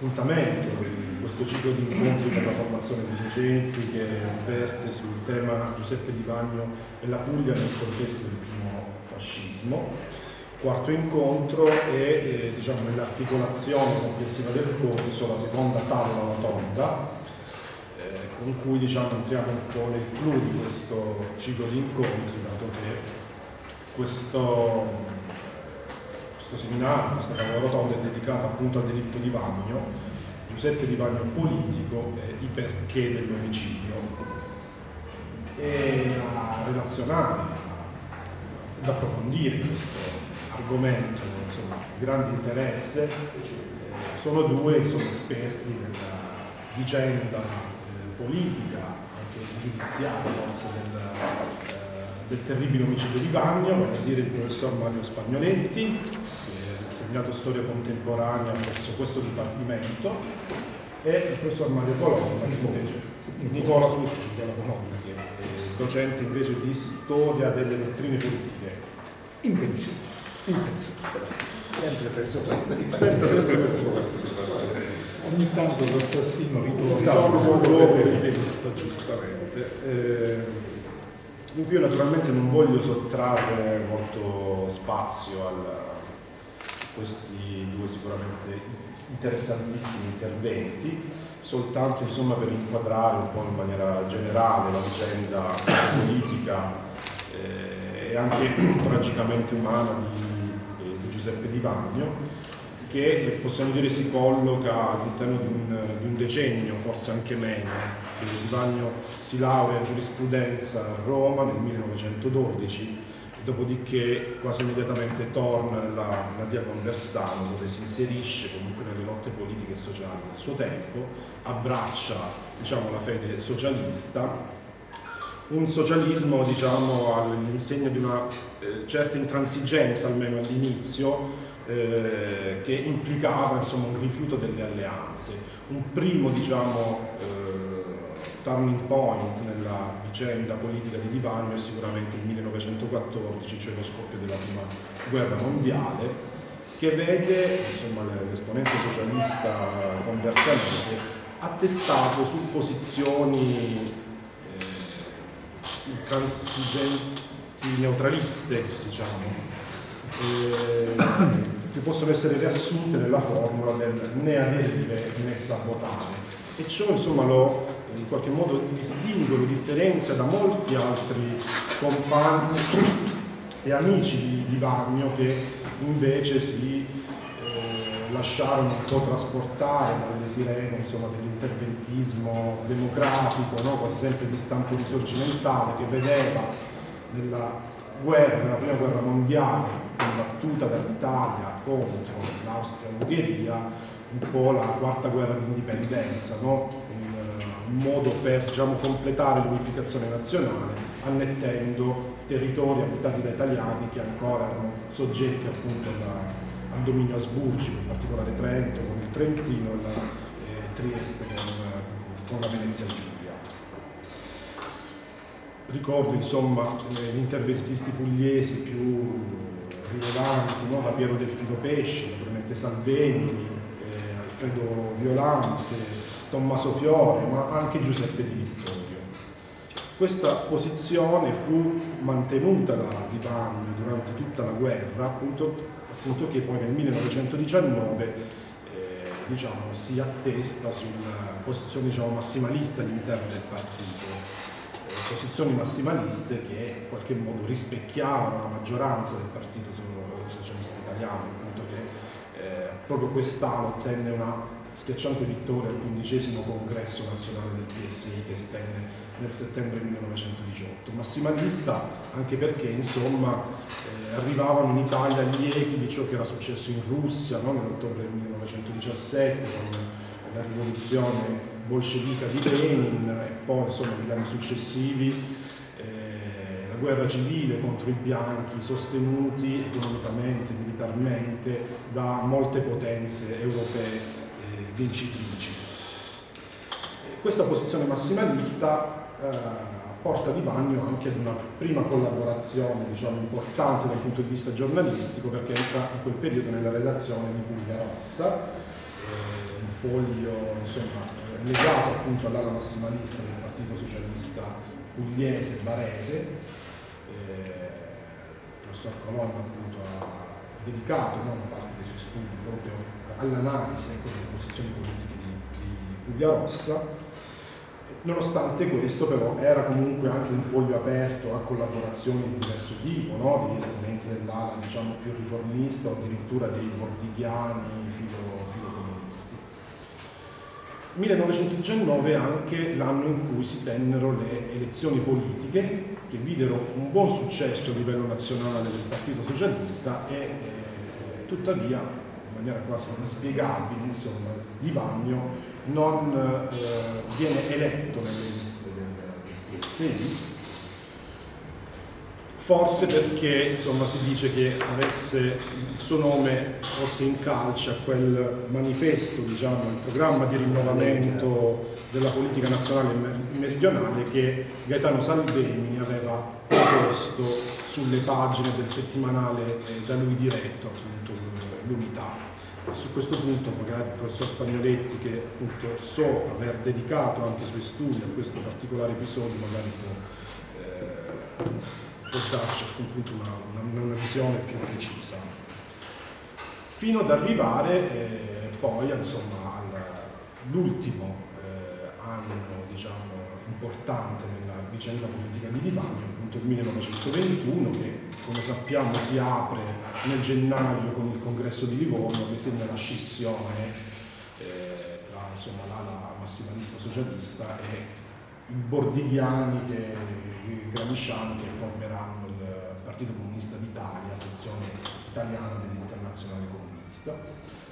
appuntamento questo ciclo di incontri per la formazione dei docenti che verte sul tema Giuseppe Di Bagno e la Puglia nel contesto del primo fascismo. Quarto incontro e eh, diciamo, nell'articolazione complessiva del corso la seconda tavola rotonda eh, con cui diciamo, entriamo un po' nel clou di questo ciclo di incontri dato che questo questo seminario, questa tavola rotonda è dedicata appunto al delitto di Vagno, Giuseppe Di Vagno politico e i perché dell'omicidio e a relazionare, ad approfondire questo argomento insomma, di grande interesse eh, sono due insomma, esperti della vicenda eh, politica, anche giudiziaria forse del, eh, del terribile omicidio di Vagno, vale dire il professor Mario Spagnoletti, insegnato storia contemporanea presso questo dipartimento e il professor Mario Colonna, Nicola. Suso, Nicola. Colonna, che è docente invece di storia delle dottrine politiche. In pensione, in pensione. Sempre presso questa Sempre presso questo Ogni tanto l'assassino ritorna. Luogo del delitto, giustamente. Eh, io naturalmente non voglio sottrarre molto spazio al, questi due sicuramente interessantissimi interventi, soltanto insomma, per inquadrare un po' in maniera generale la vicenda politica eh, e anche tragicamente umana di, eh, di Giuseppe Di Vagno, che possiamo dire si colloca all'interno di, di un, decennio, forse anche meno, che Di Vagno si laurea in giurisprudenza a Roma nel 1912 dopodiché quasi immediatamente torna nella, nella via Conversano dove si inserisce comunque nelle lotte politiche e sociali del suo tempo, abbraccia diciamo, la fede socialista, un socialismo diciamo, all'insegna di una eh, certa intransigenza almeno all'inizio eh, che implicava insomma, un rifiuto delle alleanze, un primo diciamo, eh, turning point nella vicenda politica di Livagno è sicuramente il 1914, cioè lo scoppio della prima guerra mondiale, che vede l'esponente socialista conversanese attestato su posizioni eh, intransigenti neutraliste, diciamo, eh, che possono essere riassunte nella formula del né aderire né sabotare. E ciò insomma lo in qualche modo distingue, lo differenzia da molti altri compagni e amici di, di Vagno che invece si eh, lasciarono un po' trasportare dalle sirene dell'interventismo democratico, no? quasi sempre di stampo risorgimentale, che vedeva nella guerra, nella prima guerra mondiale, combattuta dall'Italia contro l'Austria-Ungheria, un po' la quarta guerra d'indipendenza, no? Modo per diciamo, completare l'unificazione nazionale annettendo territori abitati da italiani che ancora erano soggetti appunto alla, al dominio asburgico, in particolare Trento con il Trentino e eh, Trieste con, con, la Venezia Giulia. Ricordo insomma eh, gli interventisti pugliesi più rilevanti, no? da Piero Delfino Pesci, naturalmente Salveni, eh, Alfredo Violante, Tommaso Fiore, ma anche Giuseppe Di Vittorio. Questa posizione fu mantenuta da Di Bagno durante tutta la guerra, appunto, appunto che poi nel 1919 eh, diciamo, si attesta sulla posizione diciamo, massimalista all'interno del partito. Eh, posizioni massimaliste che in qualche modo rispecchiavano la maggioranza del Partito Socialista Italiano, appunto che eh, proprio quest'ala ottenne una schiacciante vittoria al quindicesimo congresso nazionale del PSI che si tenne nel settembre 1918. Massimalista anche perché insomma eh, arrivavano in Italia gli echi di ciò che era successo in Russia no? nell'ottobre del 1917 con la rivoluzione bolscevica di Lenin e poi insomma negli anni successivi eh, la guerra civile contro i bianchi sostenuti economicamente, militarmente da molte potenze europee vincitrici. Questa posizione massimalista eh, porta Di Vagno anche ad una prima collaborazione diciamo, importante dal punto di vista giornalistico perché entra in quel periodo nella redazione di Puglia Rossa, eh, un foglio insomma, legato appunto all'ala massimalista del Partito Socialista pugliese barese. Eh, il professor Colonna appunto ha dedicato no, una parte dei suoi studi proprio all'analisi ecco, delle posizioni politiche di, di Puglia Rossa Nonostante questo però era comunque anche un foglio aperto a collaborazioni di diverso tipo, no? degli esponenti dell'ala diciamo, più riformista o addirittura dei bordichiani filo, filocomunisti. 1919 è anche l'anno in cui si tennero le elezioni politiche che videro un buon successo a livello nazionale del Partito Socialista e eh, tuttavia maniera quasi inspiegabile insomma, Di Vagno non eh, viene eletto nelle liste del, PSI, forse perché insomma, si dice che avesse il suo nome fosse in calce a quel manifesto, diciamo, il programma di rinnovamento della politica nazionale meridionale che Gaetano Salvemini aveva proposto sulle pagine del settimanale eh, da lui diretto, appunto, l'Unità su questo punto magari il professor Spagnoletti che appunto so aver dedicato anche i suoi studi a questo particolare episodio magari può, eh, può darci appunto una, una, una, visione più precisa. Fino ad arrivare eh, poi all'ultimo eh, anno diciamo importante nella vicenda politica di Divagno il 1921 che come sappiamo si apre nel gennaio con il congresso di Livorno che segna la scissione eh, tra insomma, l'ala massimalista socialista e i bordigliani, che, i gramsciani che formeranno il Partito Comunista d'Italia, sezione italiana dell'Internazionale Comunista.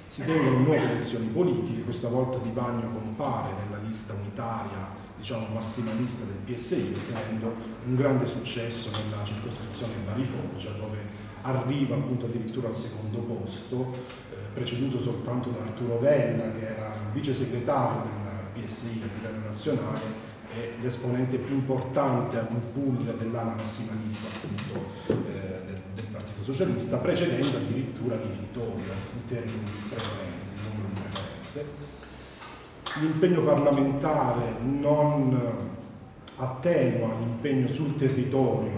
Si tengono nuove elezioni politiche, questa volta Di Bagno compare nella lista unitaria diciamo, massimalista del PSI, ottenendo un grande successo nella circoscrizione Bari Foggia, dove arriva appunto addirittura al secondo posto, eh, preceduto soltanto da Arturo Vella, che era il vice segretario del PSI a livello nazionale e l'esponente più importante in Puglia dell'ala massimalista appunto, eh, del, del, Partito Socialista, precedendo addirittura di Vittorio in termini di preferenze, di numero di preferenze l'impegno parlamentare non attenua l'impegno sul territorio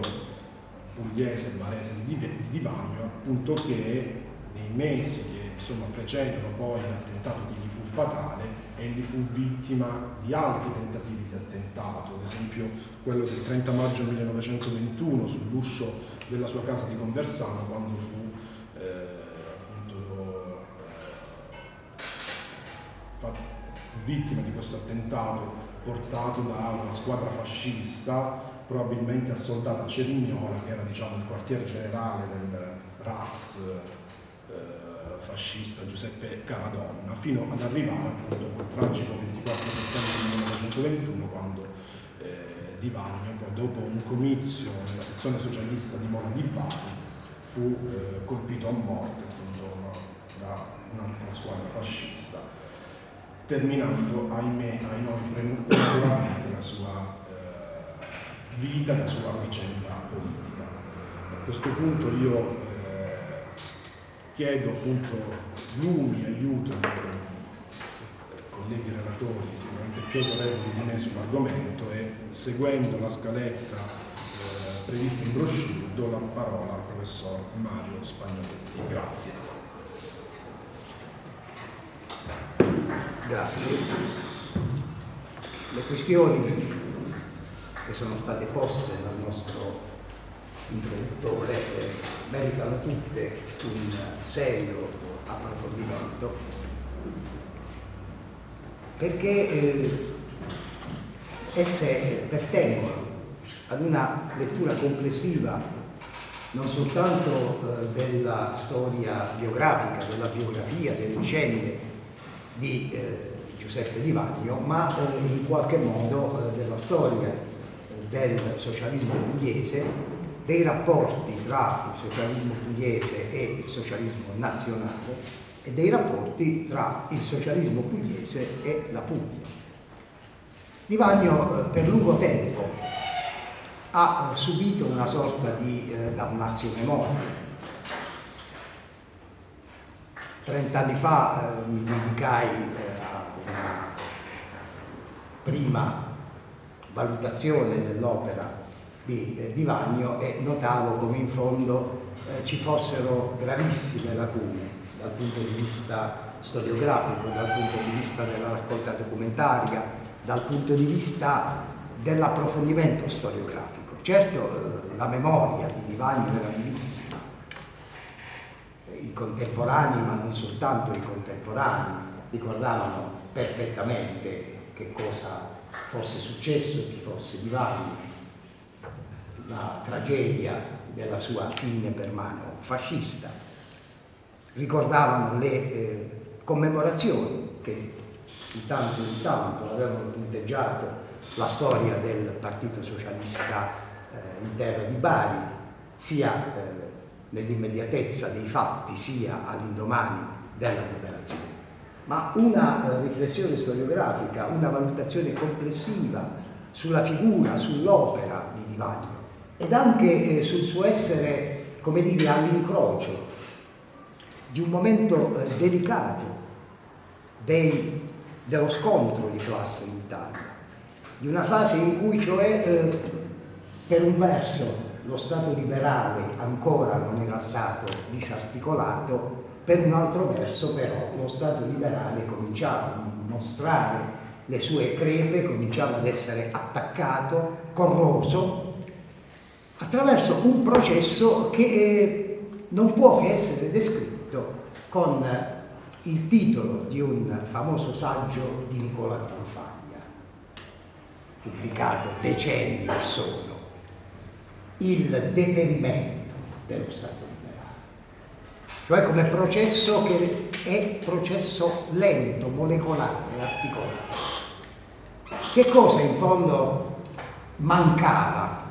pugliese barese di Divagno, appunto che nei mesi che insomma, precedono poi l'attentato che gli fu fatale, egli fu vittima di altri tentativi di attentato, ad esempio quello del 30 maggio 1921 sull'uscio della sua casa di Conversano quando fu vittima di questo attentato portato da una squadra fascista probabilmente assoldata a Cerignola che era diciamo, il quartier generale del RAS eh, fascista Giuseppe Caradonna fino ad arrivare appunto quel tragico 24 settembre 1921 quando eh, Di Vagno poi dopo un comizio nella sezione socialista di Mola di Bari fu eh, colpito a morte appunto da un'altra squadra fascista terminando, ahimè, ai noi prematuramente la sua eh, vita, la sua vicenda politica. A questo punto io eh, chiedo appunto lumi, aiuto ai colleghi relatori, sicuramente più autorevoli di me sull'argomento e seguendo la scaletta eh, prevista in brochure do la parola al professor Mario Spagnoletti. Grazie. Grazie. Le questioni che sono state poste dal nostro introduttore eh, meritano tutte un serio approfondimento perché eh, esse pertengono ad una lettura complessiva non soltanto eh, della storia biografica, della biografia, delle vicende di eh, Giuseppe Di Vagno, ma eh, in qualche modo eh, della storia eh, del socialismo pugliese, dei rapporti tra il socialismo pugliese e il socialismo nazionale e dei rapporti tra il socialismo pugliese e la Puglia. Di Vagno per lungo tempo ha subito una sorta di eh, damnazio memoria. Trent'anni fa eh, mi dedicai eh, a una prima valutazione dell'opera di, eh, di Vagno e notavo come in fondo eh, ci fossero gravissime lacune dal punto di vista storiografico, dal punto di vista della raccolta documentaria, dal punto di vista dell'approfondimento storiografico. Certo eh, la memoria di Divagno era vivissima, i contemporanei, ma non soltanto i contemporanei, ricordavano perfettamente che cosa fosse successo, chi fosse Divagno, la tragedia della sua fine per mano fascista. Ricordavano le eh, commemorazioni che di tanto in tanto avevano punteggiato la storia del Partito Socialista eh, in terra di Bari, sia eh, nell'immediatezza dei fatti, sia all'indomani della liberazione. Ma una eh, riflessione storiografica, una valutazione complessiva sulla figura, sull'opera di Di Vaglio ed anche eh, sul suo essere, come dire, all'incrocio di un momento eh, delicato dei, dello scontro di classe in Italia, di una fase in cui cioè per un verso lo Stato liberale ancora non era stato disarticolato, per un altro verso però lo Stato liberale cominciava a mostrare le sue crepe, cominciava ad essere attaccato, corroso, attraverso un processo che eh, non può che essere descritto con il titolo di un famoso saggio di Nicola Tranfagna, pubblicato decenni or sono, il deperimento dello Stato liberale, cioè come processo che è processo lento, molecolare, articolato. Che cosa in fondo mancava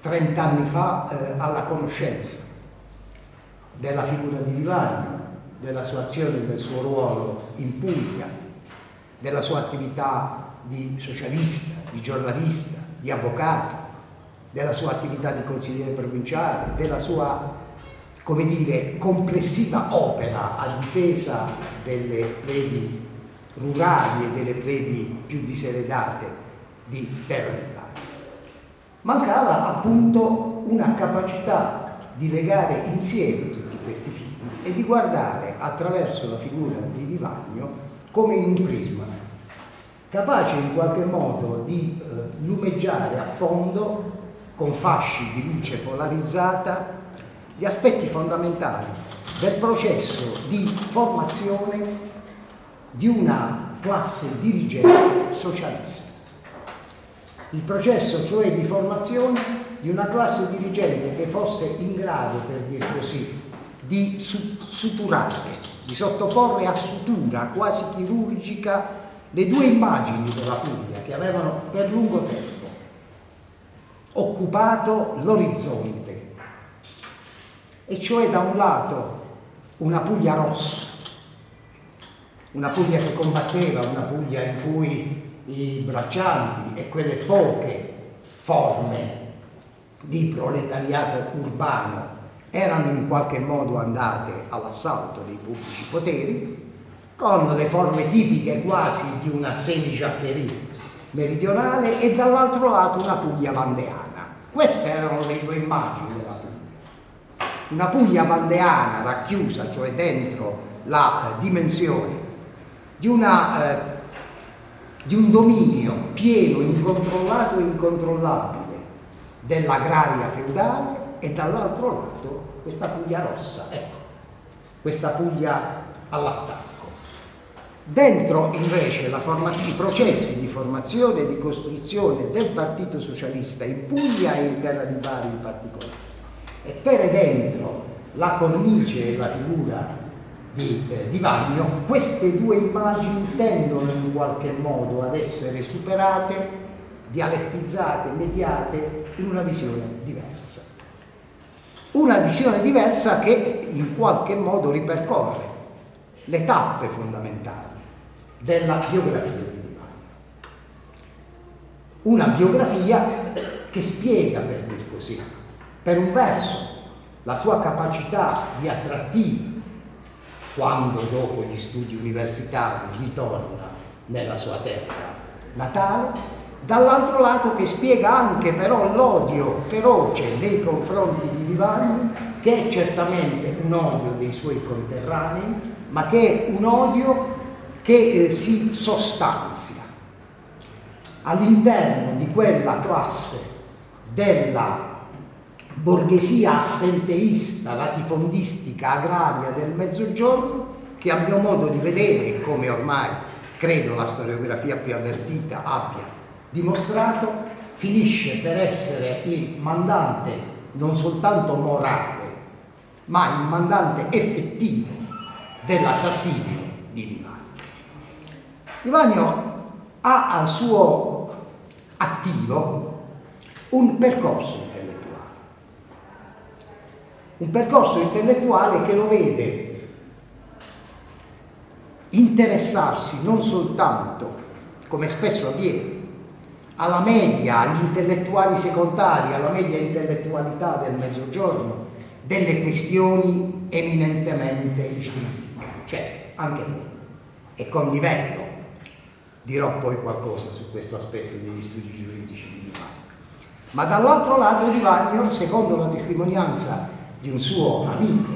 30 anni fa eh, alla conoscenza della figura di Vivagno, della sua azione, del suo ruolo in Puglia, della sua attività di socialista, di giornalista, di avvocato, della sua attività di consigliere provinciale, della sua come dire, complessiva opera a difesa delle plebi rurali e delle plebi più diseredate di Terra del Bari mancava appunto una capacità di legare insieme tutti questi fili e di guardare attraverso la figura di Divagno come in un prisma, capace in qualche modo di eh, lumeggiare a fondo con fasci di luce polarizzata gli aspetti fondamentali del processo di formazione di una classe dirigente socialista. Il processo cioè di formazione di una classe dirigente che fosse in grado, per dir così, di suturare, di sottoporre a sutura quasi chirurgica le due immagini della Puglia che avevano per lungo tempo occupato l'orizzonte, e cioè da un lato una Puglia rossa, una Puglia che combatteva, una Puglia in cui i braccianti e quelle poche forme di proletariato urbano erano in qualche modo andate all'assalto dei pubblici poteri, con le forme tipiche quasi di una semigiaccheria meridionale e dall'altro lato una Puglia vandeana. Queste erano le due immagini della Puglia. Una Puglia vandeana racchiusa, cioè dentro la eh, dimensione di una eh, di un dominio pieno, incontrollato e incontrollabile dell'agraria feudale e dall'altro lato questa Puglia rossa, ecco, questa Puglia all'attacco. Dentro invece i processi di formazione e di costruzione del Partito Socialista in Puglia e in terra di Bari in particolare, e per dentro la cornice e la figura di, eh, di Vagno, queste due immagini tendono in qualche modo ad essere superate, dialettizzate, mediate in una visione diversa. Una visione diversa che in qualche modo ripercorre le tappe fondamentali della biografia di Di Vagno. Una biografia che spiega, per dir così, per un verso, la sua capacità di attrattiva quando dopo gli studi universitari ritorna nella sua terra natale, dall'altro lato che spiega anche però l'odio feroce nei confronti di Livagno, che è certamente un odio dei suoi conterranei, ma che è un odio che eh, si sostanzia all'interno di quella classe della borghesia assenteista, latifondistica, agraria del Mezzogiorno, che a mio modo di vedere, come ormai credo la storiografia più avvertita abbia dimostrato, finisce per essere il mandante non soltanto morale, ma il mandante effettivo dell'assassinio di Di. Di Vagno ha al suo attivo un percorso intellettuale, un percorso intellettuale che lo vede interessarsi non soltanto, come spesso avviene, alla media, agli intellettuali secondari, alla media intellettualità del mezzogiorno, delle questioni eminentemente giuridiche, certo, anche noi, e condivido, dirò poi qualcosa su questo aspetto degli studi giuridici di Di Vagno. Ma dall'altro lato Di Vagno, secondo la testimonianza di un suo amico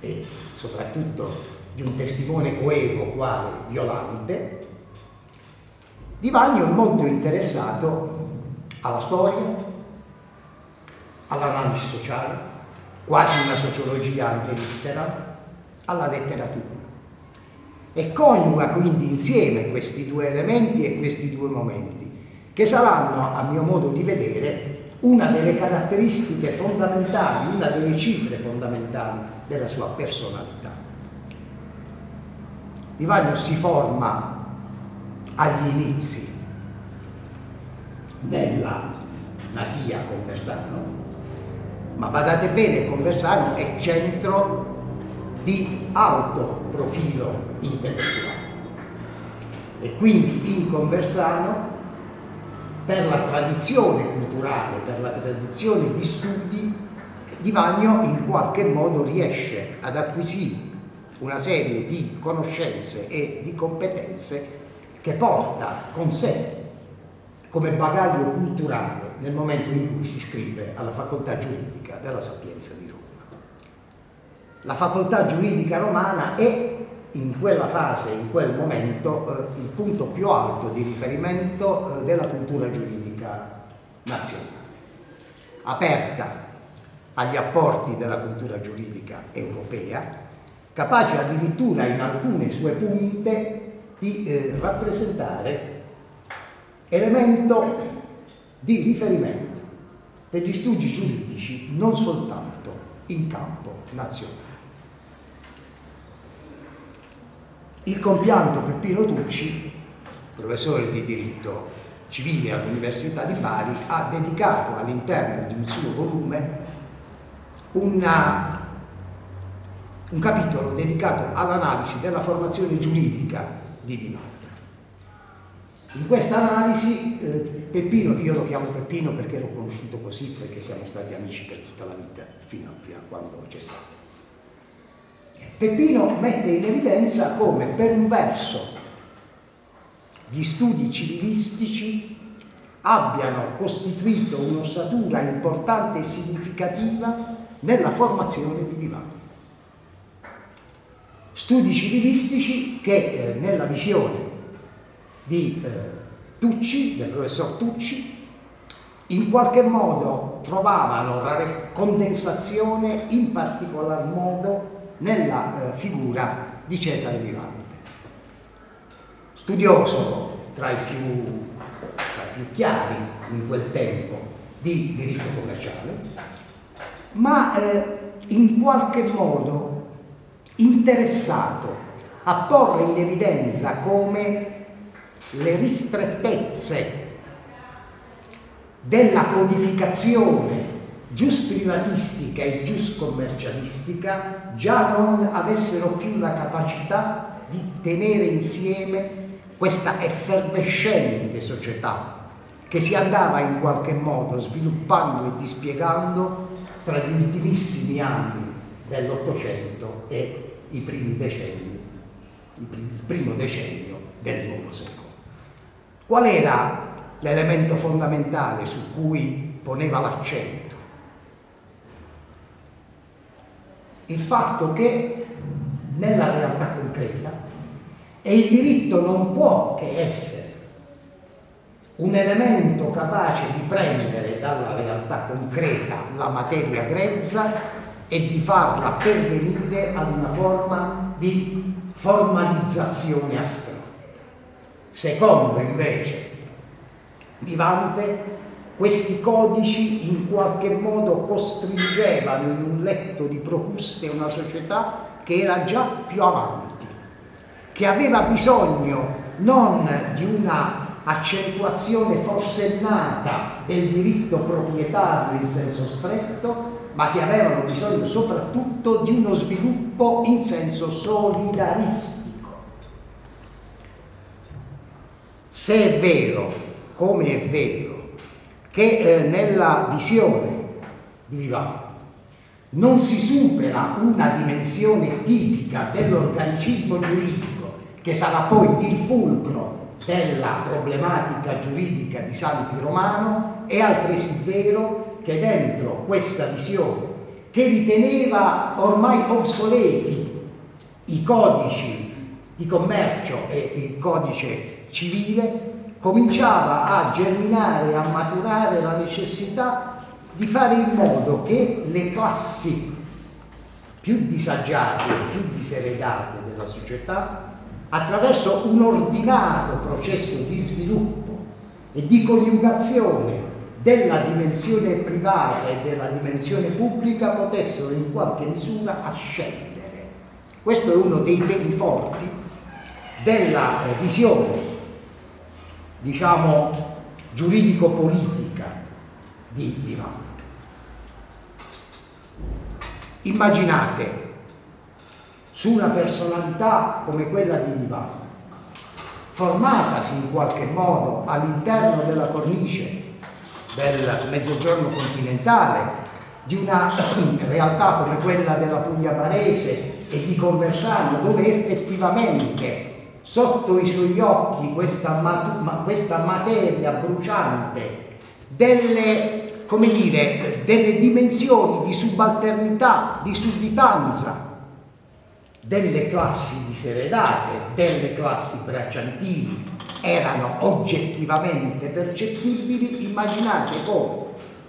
e soprattutto di un testimone coevo quale Violante, Di Vagno è molto interessato alla storia, all'analisi sociale, quasi una sociologia anche lettera, alla letteratura. E coniuga quindi insieme questi due elementi e questi due momenti, che saranno, a mio modo di vedere, una delle caratteristiche fondamentali, una delle cifre fondamentali della sua personalità. Di si forma agli inizi nella natia Conversano, ma badate bene, Conversano è centro di alto profilo intellettuale e quindi in Conversano per la tradizione culturale, per la tradizione di studi, Di Vagno in qualche modo riesce ad acquisire una serie di conoscenze e di competenze che porta con sé come bagaglio culturale nel momento in cui si iscrive alla facoltà giuridica della Sapienza di Roma. La facoltà giuridica romana è in quella fase, in quel momento, eh, il punto più alto di riferimento eh, della cultura giuridica nazionale, aperta agli apporti della cultura giuridica europea, capace addirittura in alcune sue punte di eh, rappresentare elemento di riferimento per gli studi giuridici non soltanto in campo nazionale. Il compianto Peppino Tucci, professore di diritto civile all'Università di Bari, ha dedicato all'interno di un suo volume una, un capitolo dedicato all'analisi della formazione giuridica di Di Maio. In questa analisi eh, Peppino, io lo chiamo Peppino perché l'ho conosciuto così, perché siamo stati amici per tutta la vita, fino, fino a quando c'è stato. Peppino mette in evidenza come per un verso gli studi civilistici abbiano costituito un'ossatura importante e significativa nella formazione di Livano. Studi civilistici che eh, nella visione di eh, Tucci, del professor Tucci, in qualche modo trovavano condensazione in particolar modo nella eh, figura di Cesare Vivante. Studioso tra i, più, tra i più chiari in quel tempo di diritto commerciale, ma eh, in qualche modo interessato a porre in evidenza come le ristrettezze della codificazione gius privatistica e gius commercialistica già non avessero più la capacità di tenere insieme questa effervescente società che si andava in qualche modo sviluppando e dispiegando tra gli ultimissimi anni dell'Ottocento e i primi decenni, il primo decennio del nuovo secolo. Qual era l'elemento fondamentale su cui poneva l'accento? Il fatto che nella realtà concreta e il diritto non può che essere un elemento capace di prendere dalla realtà concreta la materia grezza e di farla pervenire ad una forma di formalizzazione astratta. Secondo invece Vivante, questi codici in qualche modo costringevano in un letto di Procuste una società che era già più avanti, che aveva bisogno non di una accentuazione forsennata del diritto proprietario in senso stretto, ma che avevano bisogno soprattutto di uno sviluppo in senso solidaristico. Se è vero, come è vero, che eh, nella visione di Vivant non si supera una dimensione tipica dell'organicismo giuridico che sarà poi il fulcro della problematica giuridica di Santi Romano, è altresì vero che dentro questa visione, che riteneva ormai obsoleti i codici di commercio e il codice civile, cominciava a germinare a maturare la necessità di fare in modo che le classi più disagiate, più diseredate della società attraverso un ordinato processo di sviluppo e di coniugazione della dimensione privata e della dimensione pubblica potessero in qualche misura ascendere. Questo è uno dei temi forti della eh, visione, diciamo, giuridico-politica di Vivant. Immaginate su una personalità come quella di Divano, formatasi in qualche modo all'interno della cornice del mezzogiorno continentale, di una realtà come quella della Puglia Barese e di Conversano, dove effettivamente sotto i suoi occhi questa, mat questa materia bruciante delle, dire, delle dimensioni di subalternità, di sudditanza, delle classi diseredate, delle classi bracciantili erano oggettivamente percettibili, immaginate come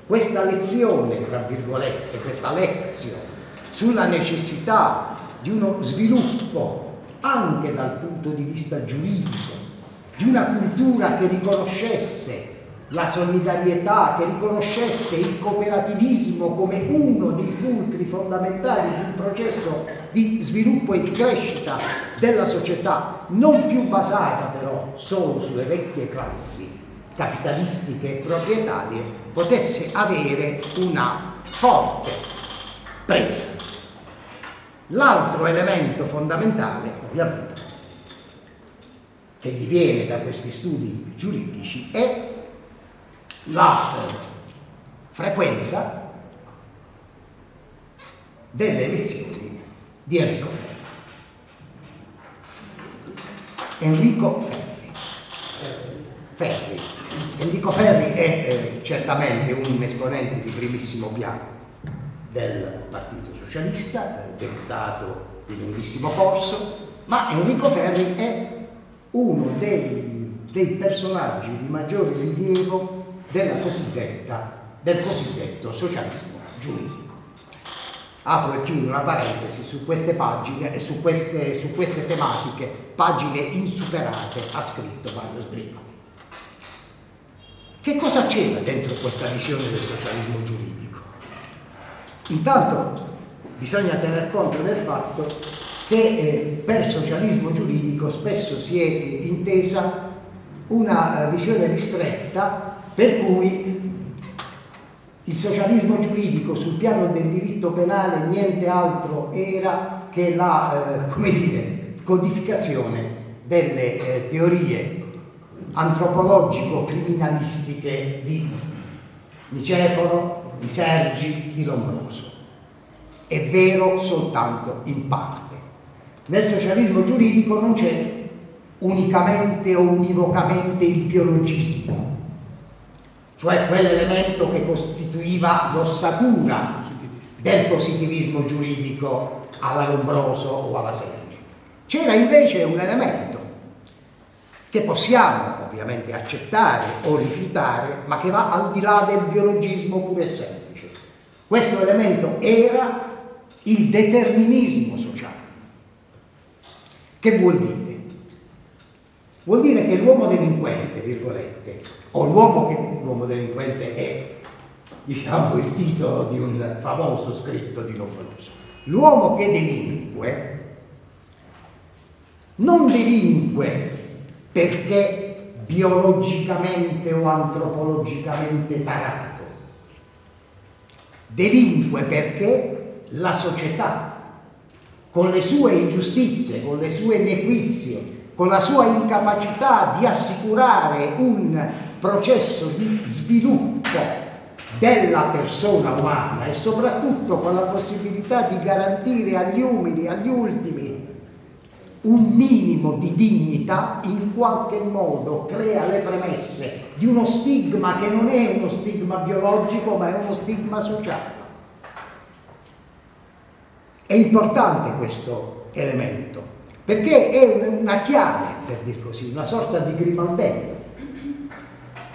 questa lezione, tra virgolette, questa lezione sulla necessità di uno sviluppo anche dal punto di vista giuridico, di una cultura che riconoscesse la solidarietà, che riconoscesse il cooperativismo come uno dei fulcri fondamentali di un processo di sviluppo e di crescita della società, non più basata però solo sulle vecchie classi capitalistiche e proprietarie, potesse avere una forte presa. L'altro elemento fondamentale, ovviamente, che gli viene da questi studi giuridici è la frequenza delle elezioni di Enrico Ferri. Enrico Ferri. Ferri. Enrico Ferri è eh, certamente un esponente di primissimo piano del Partito Socialista, eh, deputato di lunghissimo corso, ma Enrico Ferri è uno dei, dei personaggi di maggiore rilievo del cosiddetto socialismo giuridico. Apro e chiudo una parentesi su queste pagine e su queste, su queste tematiche, pagine insuperate, ha scritto Mario Sbriccoli. Che cosa c'era dentro questa visione del socialismo giuridico? Intanto bisogna tener conto del fatto che eh, per socialismo giuridico spesso si è intesa una eh, visione ristretta per cui il socialismo giuridico sul piano del diritto penale niente altro era che la eh, dire, codificazione delle eh, teorie antropologico-criminalistiche di Niceforo, di Sergi, di Lombroso. È vero soltanto in parte. Nel socialismo giuridico non c'è unicamente o univocamente il biologismo, cioè quell'elemento che costituiva l'ossatura del positivismo giuridico alla Lombroso o alla Sergi. C'era invece un elemento che possiamo ovviamente accettare o rifiutare, ma che va al di là del biologismo puro e semplice. Questo elemento era il determinismo sociale. Che vuol dire? Vuol dire che l'uomo delinquente, virgolette, o l'uomo che l'uomo delinquente è, diciamo, il titolo di un famoso scritto di Lombroso. L'uomo che delinque non delinque perché biologicamente o antropologicamente tarato, delinque perché la società, con le sue ingiustizie, con le sue inequizie, con la sua incapacità di assicurare un processo di sviluppo della persona umana e soprattutto con la possibilità di garantire agli umili, agli ultimi, un minimo di dignità in qualche modo crea le premesse di uno stigma che non è uno stigma biologico ma è uno stigma sociale. È importante questo elemento perché è una chiave, per dir così, una sorta di grimaldello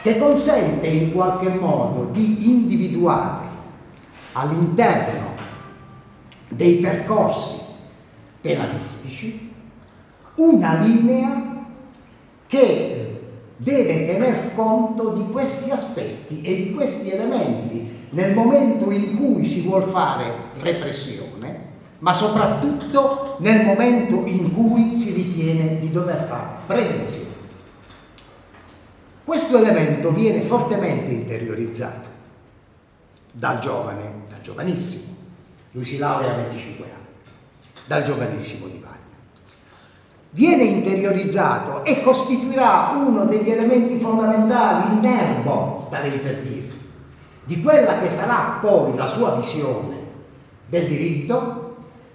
che consente in qualche modo di individuare all'interno dei percorsi penalistici una linea che deve tener conto di questi aspetti e di questi elementi nel momento in cui si vuole fare repressione ma soprattutto nel momento in cui si ritiene di dover fare prevenzione. Questo elemento viene fortemente interiorizzato dal giovane, dal giovanissimo, lui si laurea a 25 anni, dal giovanissimo Di Vagna. Viene interiorizzato e costituirà uno degli elementi fondamentali, il nervo, starei per dire, di quella che sarà poi la sua visione del diritto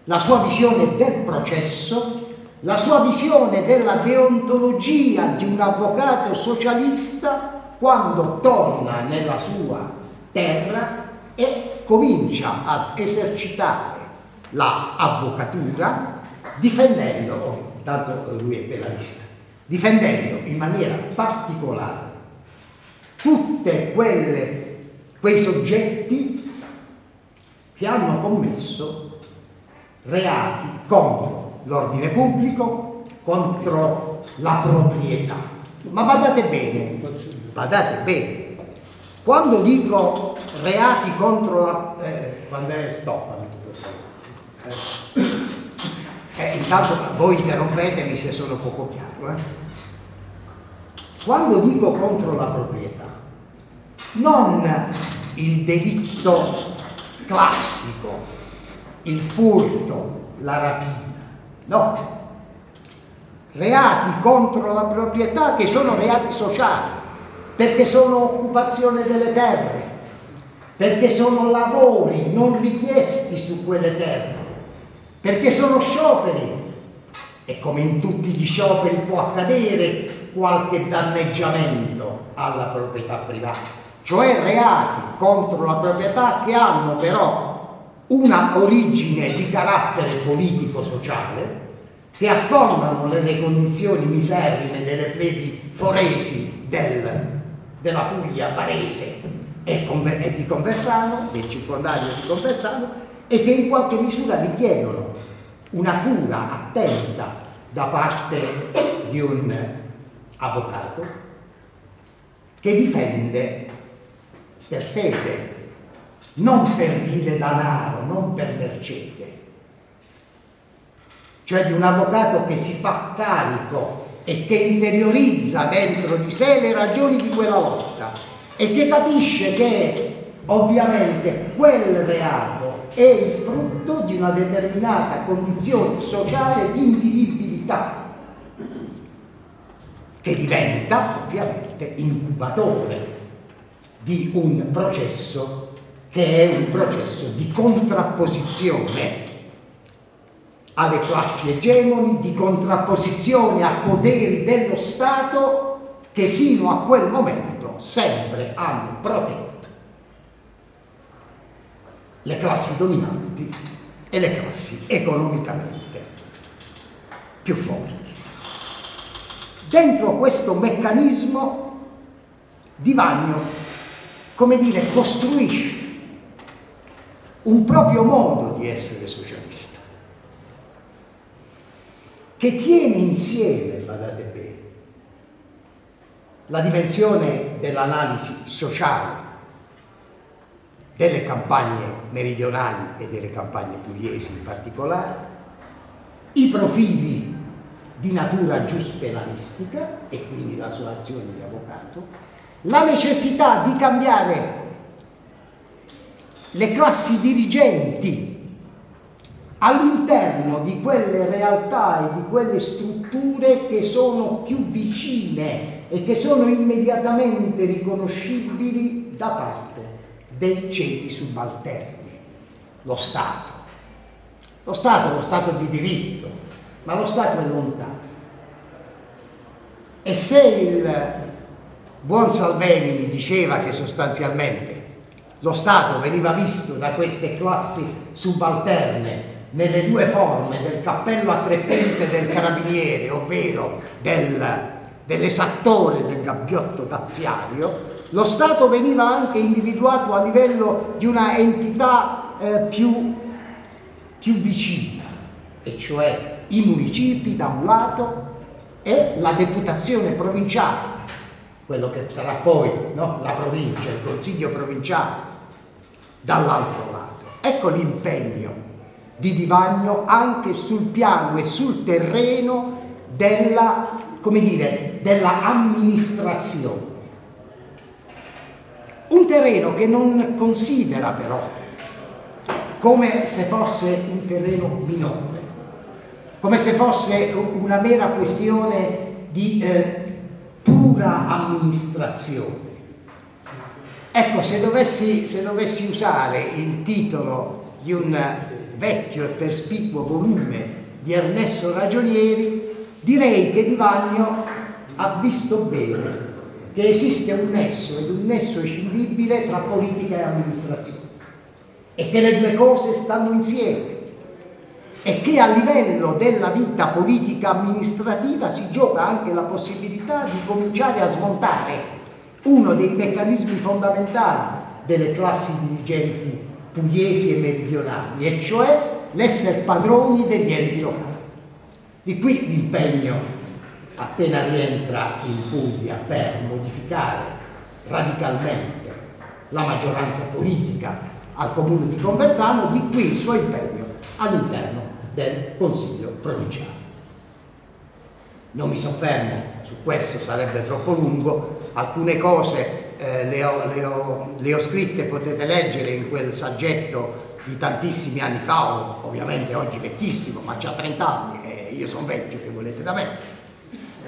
la sua visione del processo, la sua visione della deontologia di un avvocato socialista quando torna nella sua terra e comincia ad esercitare l'avvocatura difendendo, tanto lui è penalista, difendendo in maniera particolare quelle quei soggetti che hanno commesso reati contro l'ordine pubblico, contro la proprietà. Ma badate bene, badate bene, quando dico reati contro la... Eh, quando è stop, eh, eh, intanto voi interrompetemi se sono poco chiaro. Eh. Quando dico contro la proprietà, non il delitto classico il furto, la rapina. No. Reati contro la proprietà che sono reati sociali, perché sono occupazione delle terre, perché sono lavori non richiesti su quelle terre, perché sono scioperi. E come in tutti gli scioperi può accadere qualche danneggiamento alla proprietà privata, cioè reati contro la proprietà che hanno però una origine di carattere politico-sociale che affondano nelle condizioni miserrime delle plebi foresi del, della Puglia barese. E, e di Conversano, del circondario di Conversano, e che in qualche misura richiedono una cura attenta da parte di un avvocato che difende per fede non per vile danaro, non per mercede, cioè di un avvocato che si fa carico e che interiorizza dentro di sé le ragioni di quella lotta e che capisce che ovviamente quel reato è il frutto di una determinata condizione sociale di invivibilità che diventa ovviamente incubatore di un processo che è un processo di contrapposizione alle classi egemoni, di contrapposizione a poteri dello Stato che sino a quel momento sempre hanno protetto le classi dominanti e le classi economicamente più forti. Dentro questo meccanismo di Vagno, come dire, costruisce un proprio modo di essere socialista, che tiene insieme, badate bene, la dimensione dell'analisi sociale delle campagne meridionali e delle campagne pugliesi in particolare, i profili di natura giuspenalistica e quindi la sua azione di avvocato, la necessità di cambiare le classi dirigenti all'interno di quelle realtà e di quelle strutture che sono più vicine e che sono immediatamente riconoscibili da parte dei ceti subalterni, lo Stato. Lo Stato è lo Stato di diritto, ma lo Stato è lontano. E se il buon Salvemini diceva che sostanzialmente lo Stato veniva visto da queste classi subalterne nelle due forme del cappello a tre punte del carabiniere, ovvero del, dell'esattore del gabbiotto taziario, lo Stato veniva anche individuato a livello di una entità eh, più, più vicina, e cioè i municipi da un lato e la deputazione provinciale, quello che sarà poi no? la provincia, il consiglio provinciale, dall'altro lato. Ecco l'impegno di Divagno anche sul piano e sul terreno della, come dire, della amministrazione. Un terreno che non considera però come se fosse un terreno minore, come se fosse una mera questione di eh, pura amministrazione. Ecco, se dovessi, se dovessi usare il titolo di un vecchio e perspicuo volume di Ernesto Ragionieri, direi che Di Vagno ha visto bene che esiste un nesso ed un nesso escindibile tra politica e amministrazione e che le due cose stanno insieme e che a livello della vita politica amministrativa si gioca anche la possibilità di cominciare a smontare uno dei meccanismi fondamentali delle classi dirigenti pugliesi e meridionali, e cioè l'essere padroni degli enti locali. Di qui l'impegno appena rientra in Puglia per modificare radicalmente la maggioranza politica al comune di Conversano, di qui il suo impegno all'interno del Consiglio provinciale. Non mi soffermo su questo, sarebbe troppo lungo, alcune cose eh, le, ho, le, ho, le, ho, scritte, potete leggere in quel saggetto di tantissimi anni fa, ovviamente oggi vecchissimo, ma c'ha 30 anni e io sono vecchio, che volete da me.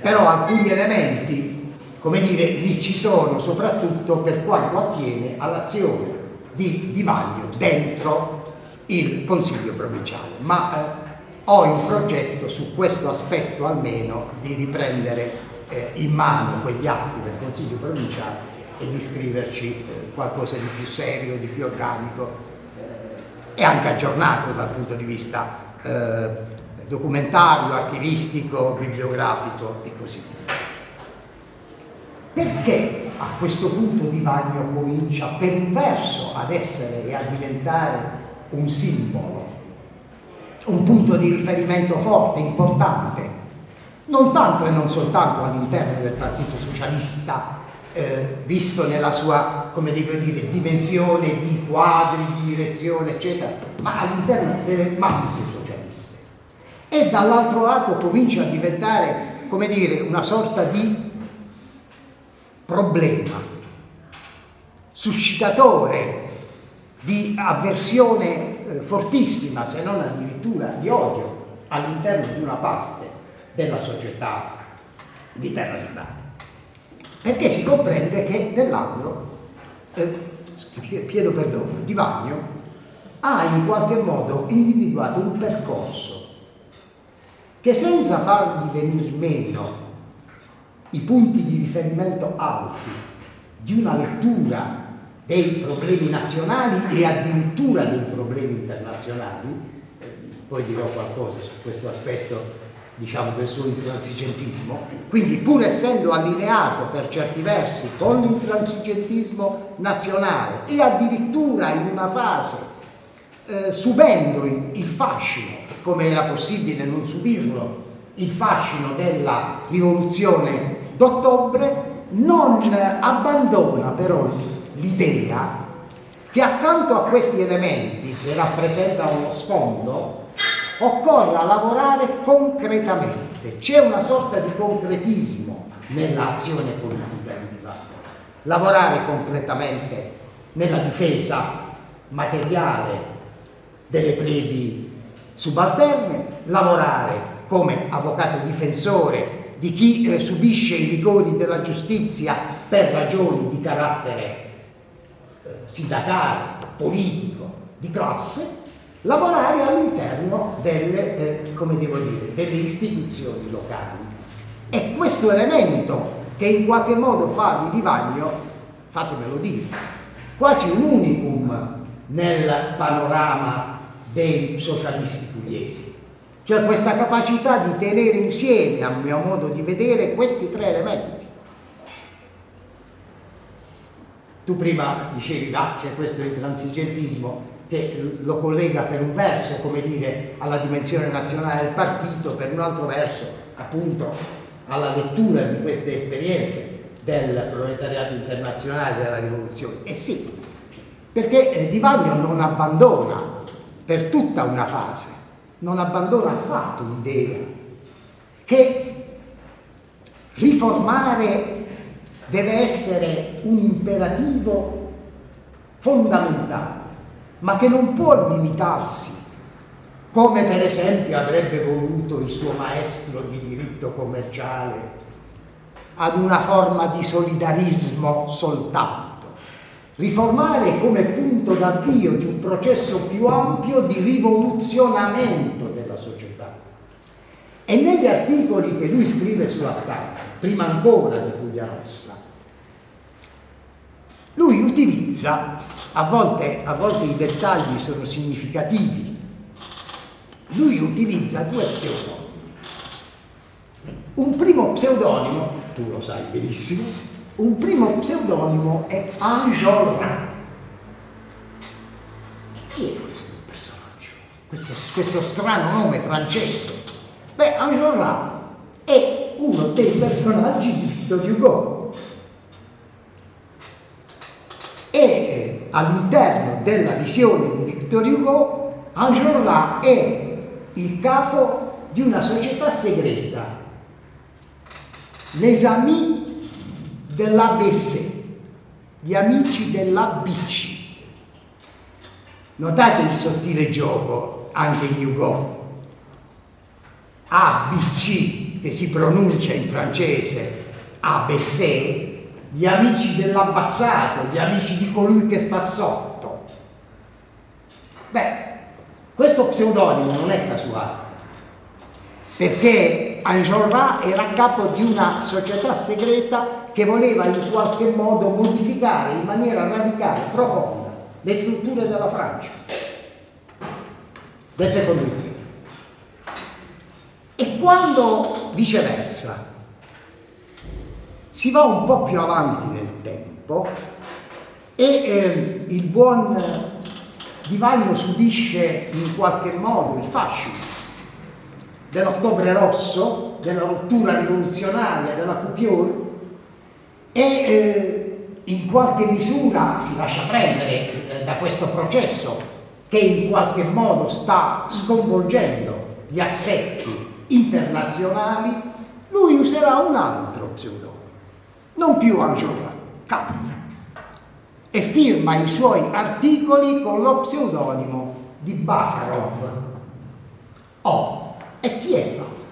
Però alcuni elementi, come dire, lì ci sono, soprattutto per quanto attiene all'azione di, di Vaglio dentro il Consiglio provinciale. Ma eh, ho in progetto su questo aspetto almeno di riprendere eh, in mano quegli atti del Consiglio provinciale e di scriverci eh, qualcosa di più serio, di più organico eh, e anche aggiornato dal punto di vista eh, documentario, archivistico, bibliografico e così via. Perché a questo punto Di Vagno comincia per un verso ad essere e a diventare un simbolo, un punto di riferimento forte, importante, non tanto e non soltanto all'interno del Partito Socialista eh, visto nella sua, dire, dimensione di quadri, di direzione, eccetera, ma all'interno delle masse. E dall'altro lato comincia a diventare, come dire, una sorta di problema, suscitatore di avversione eh, fortissima, se non addirittura di odio all'interno di una parte della società di Terra d'Italia. Perché si comprende che Dell'Andro, eh, chiedo perdono, Di Vagno, ha in qualche modo individuato un percorso che senza fargli venire meno i punti di riferimento alti di una lettura dei problemi nazionali e addirittura dei problemi internazionali, eh, poi dirò qualcosa su questo aspetto diciamo, del suo intransigentismo, quindi pur essendo allineato per certi versi con l'intransigentismo nazionale e addirittura in una fase eh, subendo il, il fascino, come era possibile non subirlo, il fascino della rivoluzione d'ottobre, non abbandona però l'idea che accanto a questi elementi che rappresentano lo sfondo occorra lavorare concretamente, c'è una sorta di concretismo nell'azione politica di Divago. Lavorare concretamente nella difesa materiale delle plebi subalterne, lavorare come avvocato difensore di chi eh, subisce i rigori della giustizia per ragioni di carattere eh, sindacale, politico, di classe, lavorare all'interno delle, eh, delle istituzioni locali. E questo elemento che in qualche modo fa di Divagno, fatemelo dire, quasi un unicum nel panorama dei socialisti pugliesi. Cioè questa capacità di tenere insieme, a mio modo di vedere, questi tre elementi. Tu prima dicevi, ah, c'è questo intransigentismo, che lo collega per un verso, come dire, alla dimensione nazionale del partito, per un altro verso, appunto, alla lettura di queste esperienze del proletariato internazionale della rivoluzione. E eh sì, perché eh, Di Vagno non abbandona per tutta una fase, non abbandona affatto l'idea che riformare deve essere un imperativo fondamentale ma che non può limitarsi, come per esempio avrebbe voluto il suo maestro di diritto commerciale, ad una forma di solidarismo soltanto. Riformare come punto d'avvio di un processo più ampio di rivoluzionamento della società. E negli articoli che lui scrive sulla stampa, prima ancora di Puglia Rossa, lui utilizza a volte, a volte i dettagli sono significativi. Lui utilizza due pseudonimi. Un primo pseudonimo, tu lo sai benissimo, un primo pseudonimo è Enjolras. Chi è questo personaggio? Questo, questo strano nome francese? Beh, Enjolras è uno dei personaggi di Victor Hugo e eh, all'interno della visione di Victor Hugo Enjolras è il capo di una società segreta les amis dell'ABC gli amici dell'ABC notate il sottile gioco anche in Hugo. ABC che si pronuncia in francese. ABC gli amici dell'abbassato, gli amici di colui che sta sotto. Beh, questo pseudonimo non è casuale, perché Enjolras era capo di una società segreta che voleva in qualche modo modificare in maniera radicale, profonda, le strutture della Francia, del secondo impero. E quando viceversa si va un po' più avanti nel tempo e eh, il buon Divagno subisce in qualche modo il fascino dell'ottobre rosso, della rottura rivoluzionaria, della coupure e eh, in qualche misura si lascia prendere eh, da questo processo che in qualche modo sta sconvolgendo gli assetti internazionali, lui userà un altro pseudonimo non più Enjolras, cambia e firma i suoi articoli con lo pseudonimo di Basarov. Oh, e chi è Basarov?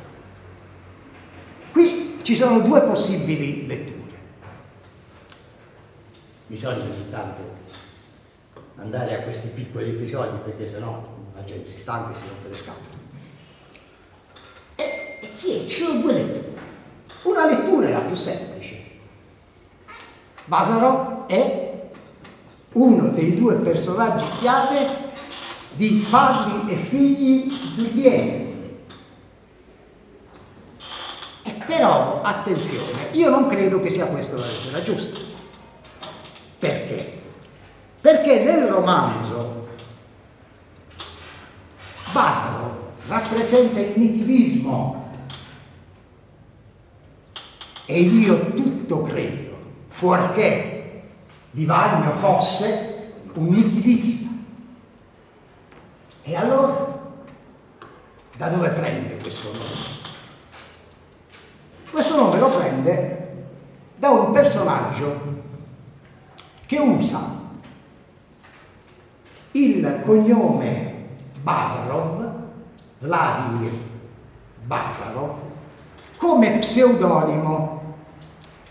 Qui ci sono due possibili letture. Bisogna ogni tanto andare a questi piccoli episodi perché sennò la gente si stanca e si rompe le scatole. E, e chi è? Ci sono due letture. Una lettura è la più semplice. Vasaro è uno dei due personaggi chiave di padri e figli. E però, attenzione, io non credo che sia questa la lettura giusta. Perché? Perché nel romanzo Basaro rappresenta il nichilismo e io tutto credo, fuorché Di Vagno fosse un nichilista. E allora, da dove prende questo nome? Questo nome lo prende da un personaggio che usa il cognome Basarov, Vladimir Basarov, come pseudonimo,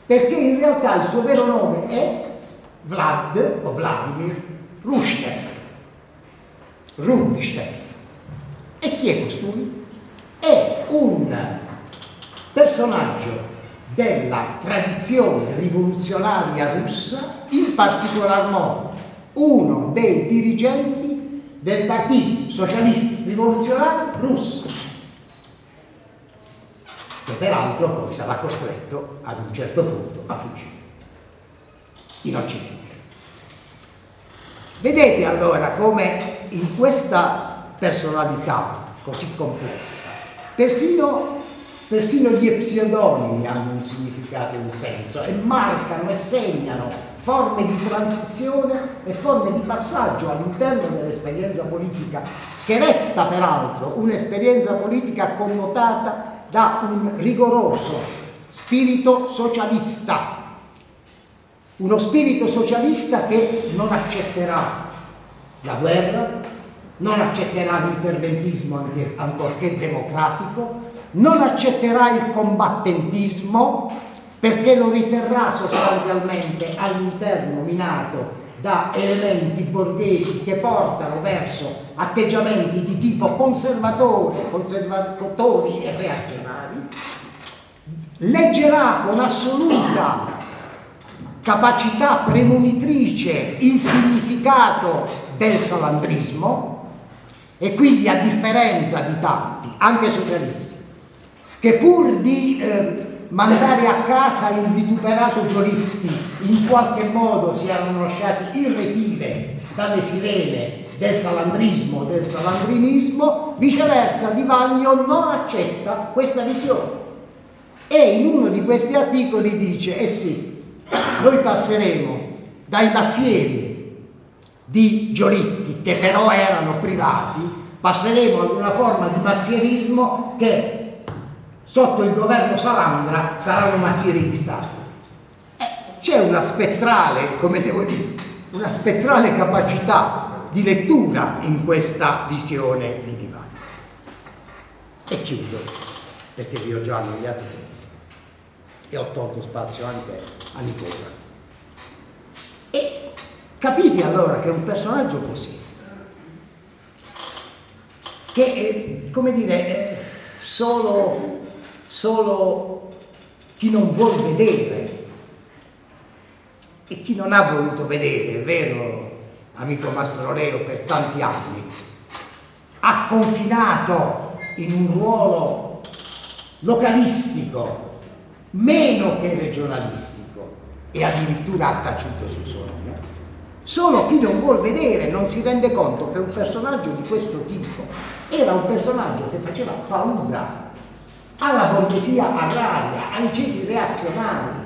perché in realtà il suo vero nome è Vlad o Vladimir Rushchev. Rundstev. E chi è costui? È un personaggio della tradizione rivoluzionaria russa, particolar modo uno dei dirigenti del Partito Socialista Rivoluzionario Russo, che peraltro poi sarà costretto ad un certo punto a fuggire in Occidente. Vedete allora come in questa personalità così complessa, persino, persino gli pseudonimi hanno un significato e un senso e marcano e segnano forme di transizione e forme di passaggio all'interno dell'esperienza politica che resta peraltro un'esperienza politica connotata da un rigoroso spirito socialista. Uno spirito socialista che non accetterà la guerra, non accetterà l'interventismo ancorché democratico, non accetterà il combattentismo perché lo riterrà sostanzialmente all'interno minato da elementi borghesi che portano verso atteggiamenti di tipo conservatore, conservatori e reazionari, leggerà con assoluta capacità premonitrice il significato del salandrismo e quindi a differenza di tanti, anche socialisti, che pur di eh, mandare a casa il vituperato Giolitti in qualche modo si erano lasciati irretire dalle sirene del salandrismo, del salandrinismo, viceversa Di Vagno non accetta questa visione. E in uno di questi articoli dice, eh sì, noi passeremo dai mazzieri di Giolitti, che però erano privati, passeremo ad una forma di mazzierismo che sotto il governo Salandra saranno mazzieri di Stato. Eh, c'è una spettrale, come devo dire, una spettrale capacità di lettura in questa visione di Divano. E chiudo, perché vi ho già annoiato troppo e ho tolto spazio anche a Nicola. E capite allora che un personaggio così, che come dire, è solo, solo chi non vuol vedere e chi non ha voluto vedere, è vero amico Mastroleo, per tanti anni, ha confinato in un ruolo localistico meno che regionalistico e addirittura ha taciuto sul suo nome. Solo chi non vuol vedere non si rende conto che un personaggio di questo tipo era un personaggio che faceva paura alla borghesia agraria, ai ceti reazionari.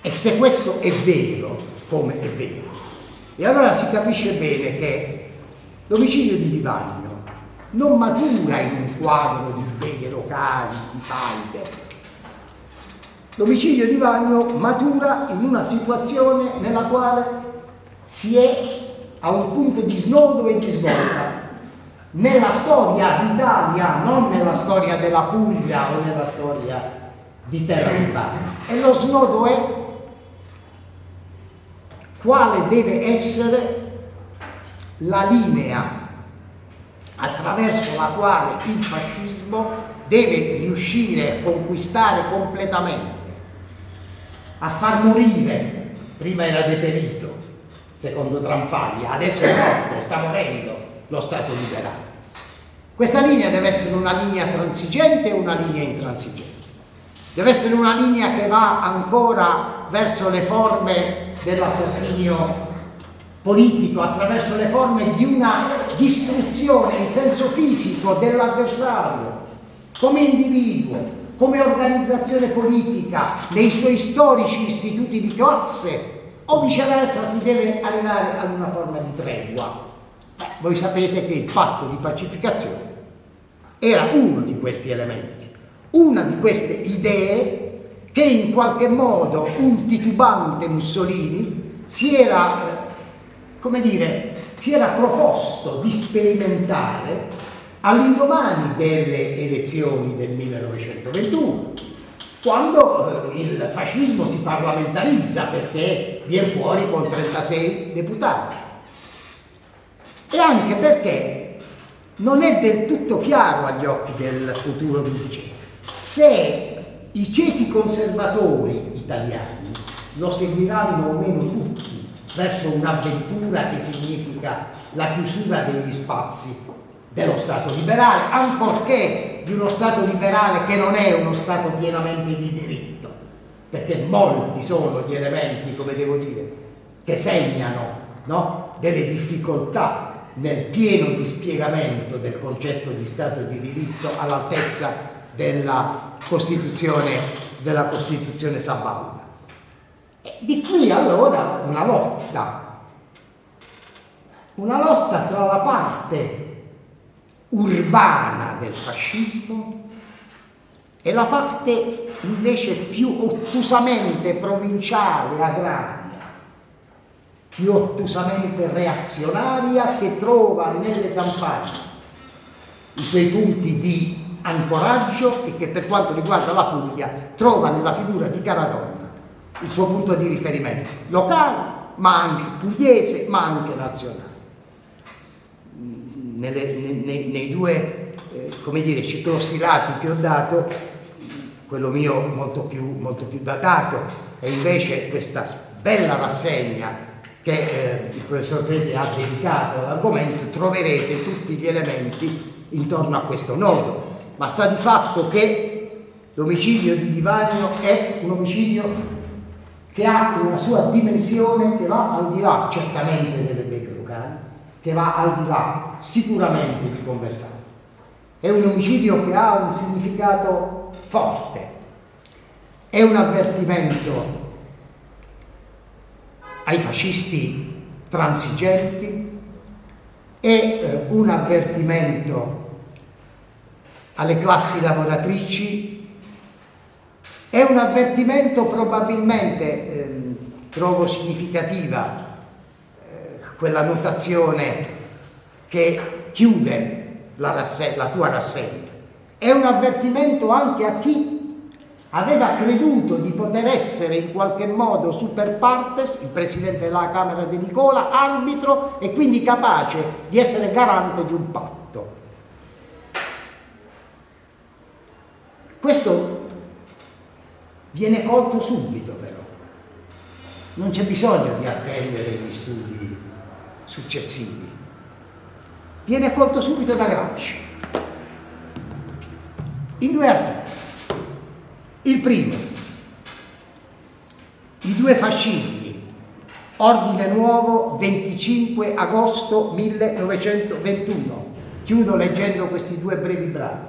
E se questo è vero, come è vero, e allora si capisce bene che l'omicidio di Divagno non matura in un quadro di beghe locali, di faide, L'omicidio di Vagno matura in una situazione nella quale si è a un punto di snodo e di svolta. Nella storia d'Italia, non nella storia della Puglia o nella storia di terra. E lo snodo è quale deve essere la linea attraverso la quale il fascismo deve riuscire a conquistare completamente, a far morire, prima era deperito, secondo Tranfaglia, adesso è morto, sta morendo lo Stato liberale. Questa linea deve essere una linea transigente o una linea intransigente? Deve essere una linea che va ancora verso le forme dell'assassinio politico, attraverso le forme di una distruzione in senso fisico dell'avversario, come individuo, come organizzazione politica, nei suoi storici istituti di classe, o viceversa si deve arrivare ad una forma di tregua. Voi sapete che il patto di pacificazione era uno di questi elementi, una di queste idee che in qualche modo un titubante Mussolini si era, eh, come dire, si era proposto di sperimentare all'indomani delle elezioni del 1921, quando eh, il fascismo si parlamentarizza perché viene fuori con 36 deputati e anche perché non è del tutto chiaro agli occhi del futuro duce se i ceti conservatori italiani lo seguiranno o meno tutti verso un'avventura che significa la chiusura degli spazi dello Stato liberale, ancorché di uno Stato liberale che non è uno Stato pienamente di diritto, perché molti sono gli elementi, come devo dire, che segnano no? delle difficoltà nel pieno dispiegamento del concetto di Stato di diritto all'altezza della Costituzione, della Costituzione sabauda. E di qui allora una lotta, una lotta tra la parte urbana del fascismo e la parte invece più ottusamente provinciale, agraria, più ottusamente reazionaria che trova nelle campagne i suoi punti di ancoraggio e che per quanto riguarda la Puglia trova nella figura di Caradonna il suo punto di riferimento locale, ma anche pugliese, ma anche nazionale. Nelle, nei, nei, due eh, come dire, ciclostilati che ho dato, quello mio molto più, molto più datato e invece questa bella rassegna che eh, il professor Pete ha dedicato all'argomento, troverete tutti gli elementi intorno a questo nodo ma sta di fatto che l'omicidio di Divagno è un omicidio che ha una sua dimensione che va al di là certamente delle beghe locali, che va al di là sicuramente di Conversano. È un omicidio che ha un significato forte, è un avvertimento ai fascisti transigenti, è eh, un avvertimento alle classi lavoratrici, è un avvertimento probabilmente, eh, trovo significativa eh, quella notazione che chiude la, la tua rassegna, è un avvertimento anche a chi aveva creduto di poter essere in qualche modo super partes, il presidente della Camera di Nicola, arbitro e quindi capace di essere garante di un patto. Questo viene colto subito però, non c'è bisogno di attendere gli studi successivi, viene colto subito da Gramsci, in due articoli. Il primo, i due fascismi, ordine nuovo 25 agosto 1921, chiudo leggendo questi due brevi brani.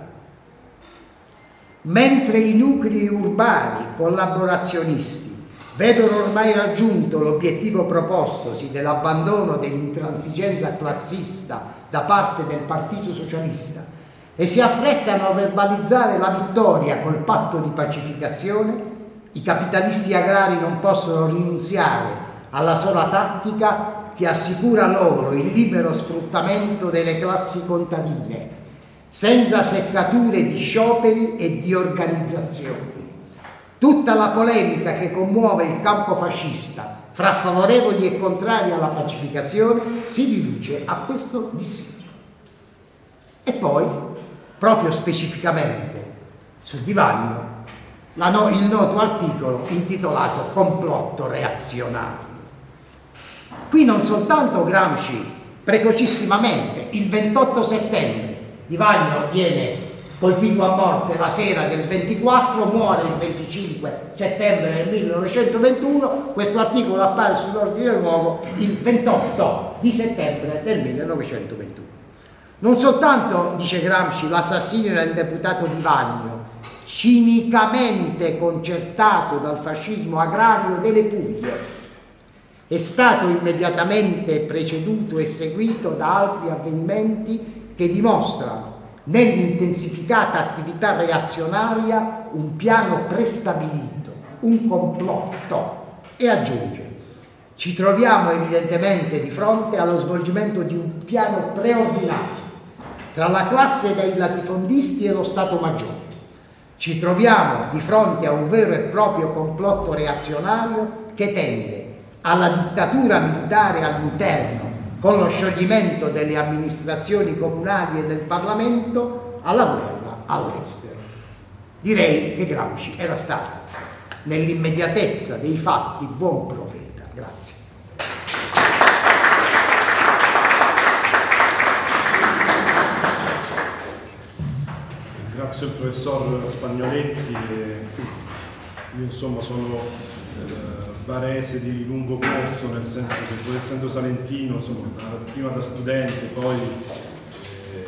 Mentre i nuclei urbani collaborazionisti vedono ormai raggiunto l'obiettivo propostosi dell'abbandono dell'intransigenza classista da parte del Partito Socialista e si affrettano a verbalizzare la vittoria col patto di pacificazione, i capitalisti agrari non possono rinunziare alla sola tattica che assicura loro il libero sfruttamento delle classi contadine senza seccature di scioperi e di organizzazioni. Tutta la polemica che commuove il campo fascista fra favorevoli e contrari alla pacificazione si riduce a questo dissidio. E poi, proprio specificamente su Divagno, no, il noto articolo intitolato Complotto reazionario. Qui non soltanto Gramsci precocissimamente, il 28 settembre, Divagno viene colpito a morte la sera del 24, muore il 25 settembre del 1921, questo articolo appare sull'ordine nuovo il 28 di settembre del 1921. Non soltanto, dice Gramsci, l'assassinio del deputato Di Vagno, cinicamente concertato dal fascismo agrario delle Puglie, è stato immediatamente preceduto e seguito da altri avvenimenti che dimostrano nell'intensificata attività reazionaria un piano prestabilito, un complotto. E aggiunge ci troviamo evidentemente di fronte allo svolgimento di un piano preordinato tra la classe dei latifondisti e lo Stato Maggiore. Ci troviamo di fronte a un vero e proprio complotto reazionario che tende alla dittatura militare all'interno con lo scioglimento delle amministrazioni comunali e del Parlamento alla guerra all'estero. Direi che Gramsci era stato, nell'immediatezza dei fatti, buon profeta. Grazie. Ringrazio il professor Spagnoletti. Io insomma sono eh, barese di lungo corso, nel senso che pur essendo salentino, insomma, prima da studente, poi eh,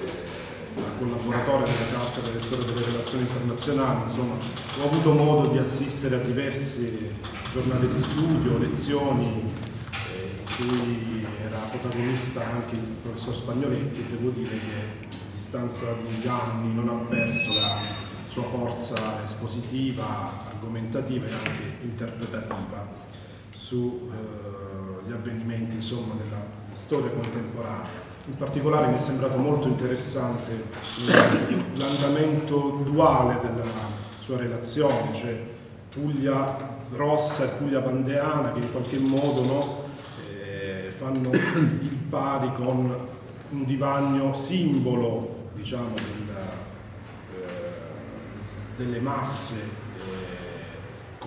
da collaboratore della cattedra del storia delle relazioni internazionali, insomma, ho avuto modo di assistere a diverse giornate di studio, lezioni, eh, in cui era protagonista anche il professor Spagnoletti e devo dire che distanza di anni non ha perso la sua forza espositiva, argomentativa e anche interpretativa sugli eh, avvenimenti insomma, della storia contemporanea. In particolare mi è sembrato molto interessante l'andamento duale della sua relazione, cioè Puglia rossa e Puglia pandeana che in qualche modo no, eh, fanno il pari con un divagno simbolo diciamo, della, eh, delle masse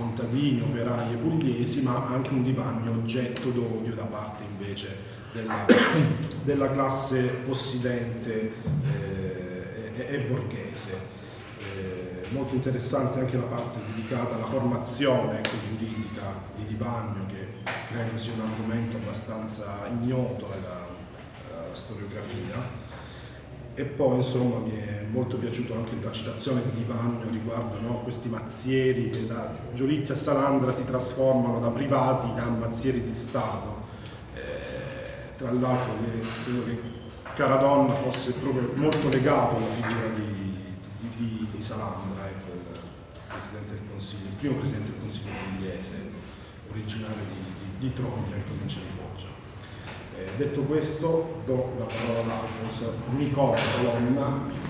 contadini, operai e pugliesi, ma anche un divagno oggetto d'odio da parte invece della, della classe possidente eh, e, e, borghese. Eh, molto interessante anche la parte dedicata alla formazione ecco, giuridica di Divagno, che credo sia un argomento abbastanza ignoto uh, storiografia e poi insomma mi è molto piaciuta anche la citazione di Vagno riguardo no, questi mazzieri che da Giolitti a Salandra si trasformano da privati a mazzieri di Stato. Eh, tra l'altro credo che Caradonna fosse proprio molto legato alla figura di, di, di, di Salandra, ecco, il Presidente del Consiglio, il primo Presidente del Consiglio pugliese, originario di, di Troglia in provincia di Foggia. Eh, detto questo, do la parola al professor Nicola Colonna.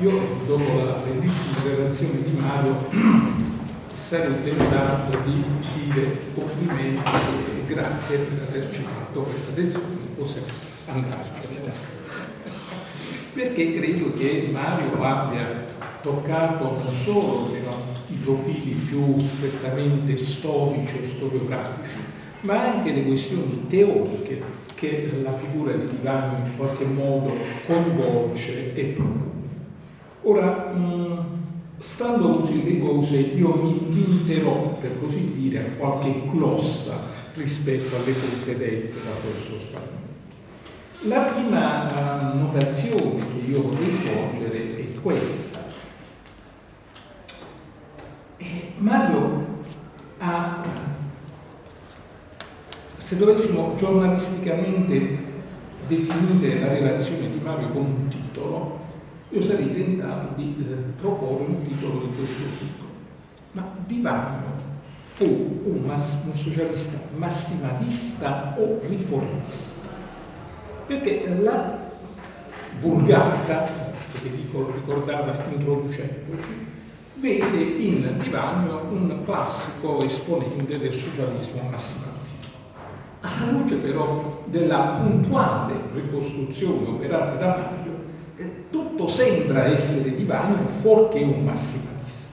Io dopo la bellissima relazione di Mario sarei tentato di dire complimenti e grazie per averci fatto questa lezione, possiamo andarci perché credo che Mario abbia toccato non solo i profili più strettamente storici o storiografici, ma anche le questioni teoriche che la figura di Divano in qualche modo coinvolge e propone. Ora, stando così le cose, io mi limiterò, per così dire, a qualche glossa rispetto alle cose dette da questo spagnolo. La prima uh, notazione che io vorrei svolgere è questa. E Mario ha, se dovessimo giornalisticamente definire la relazione di Mario con un titolo, io sarei tentato di eh, proporre un titolo di questo tipo. Ma Di Mario fu un, un socialista massimalista o riformista? Perché la vulgata, Federico lo ricordava introducendoci, vede in Divagno un classico esponente del socialismo massimalista. Alla luce però della puntuale ricostruzione operata da Mario, eh, tutto sembra essere Divagno fuorché un massimalista.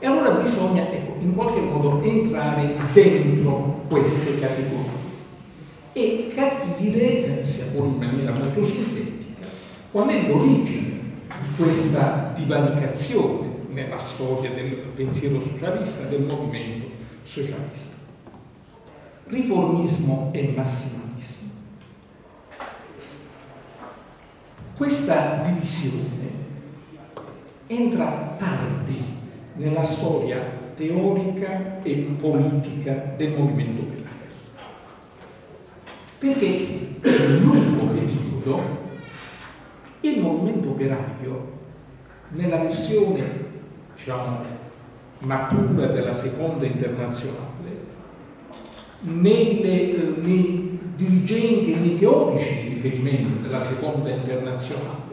E allora bisogna ecco, in qualche modo entrare dentro queste categorie e capire, sia pure in maniera molto sintetica, qual è l'origine di questa divaricazione nella storia del pensiero socialista, del movimento socialista. Riformismo e massimalismo. Questa divisione entra tardi nella storia teorica e politica del movimento operaio. Perché nel lungo periodo il movimento operaio nella versione diciamo, matura della seconda internazionale, nelle, eh, nei dirigenti e nei teorici di riferimento della seconda internazionale,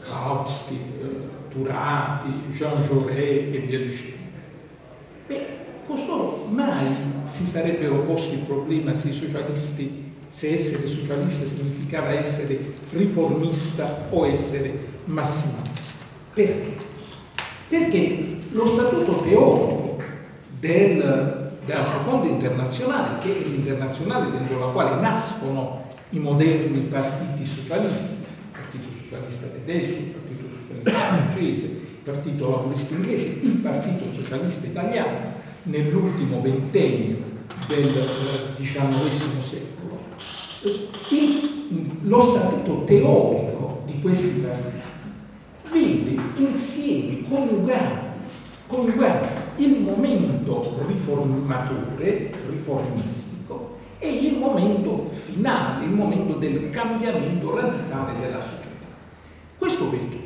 Kautsky, eh, Turati, Jean Jaurès e via dicendo. Beh, costoro mai si sarebbero posti il problema se i socialisti, se essere socialista significava essere riformista o essere massimalista. Perché? perché lo statuto teorico del, della seconda internazionale, che è l'internazionale dentro la quale nascono i moderni partiti socialisti, il Partito Socialista Tedesco, il Partito Socialista Francese, il Partito Laburista Inglese, il Partito Socialista Italiano, nell'ultimo ventennio del XIX secolo, lo statuto teorico di questi partiti vede insieme coniugati, coniugati il momento riformatore, riformistico e il momento finale, il momento del cambiamento radicale della società. Questo perché?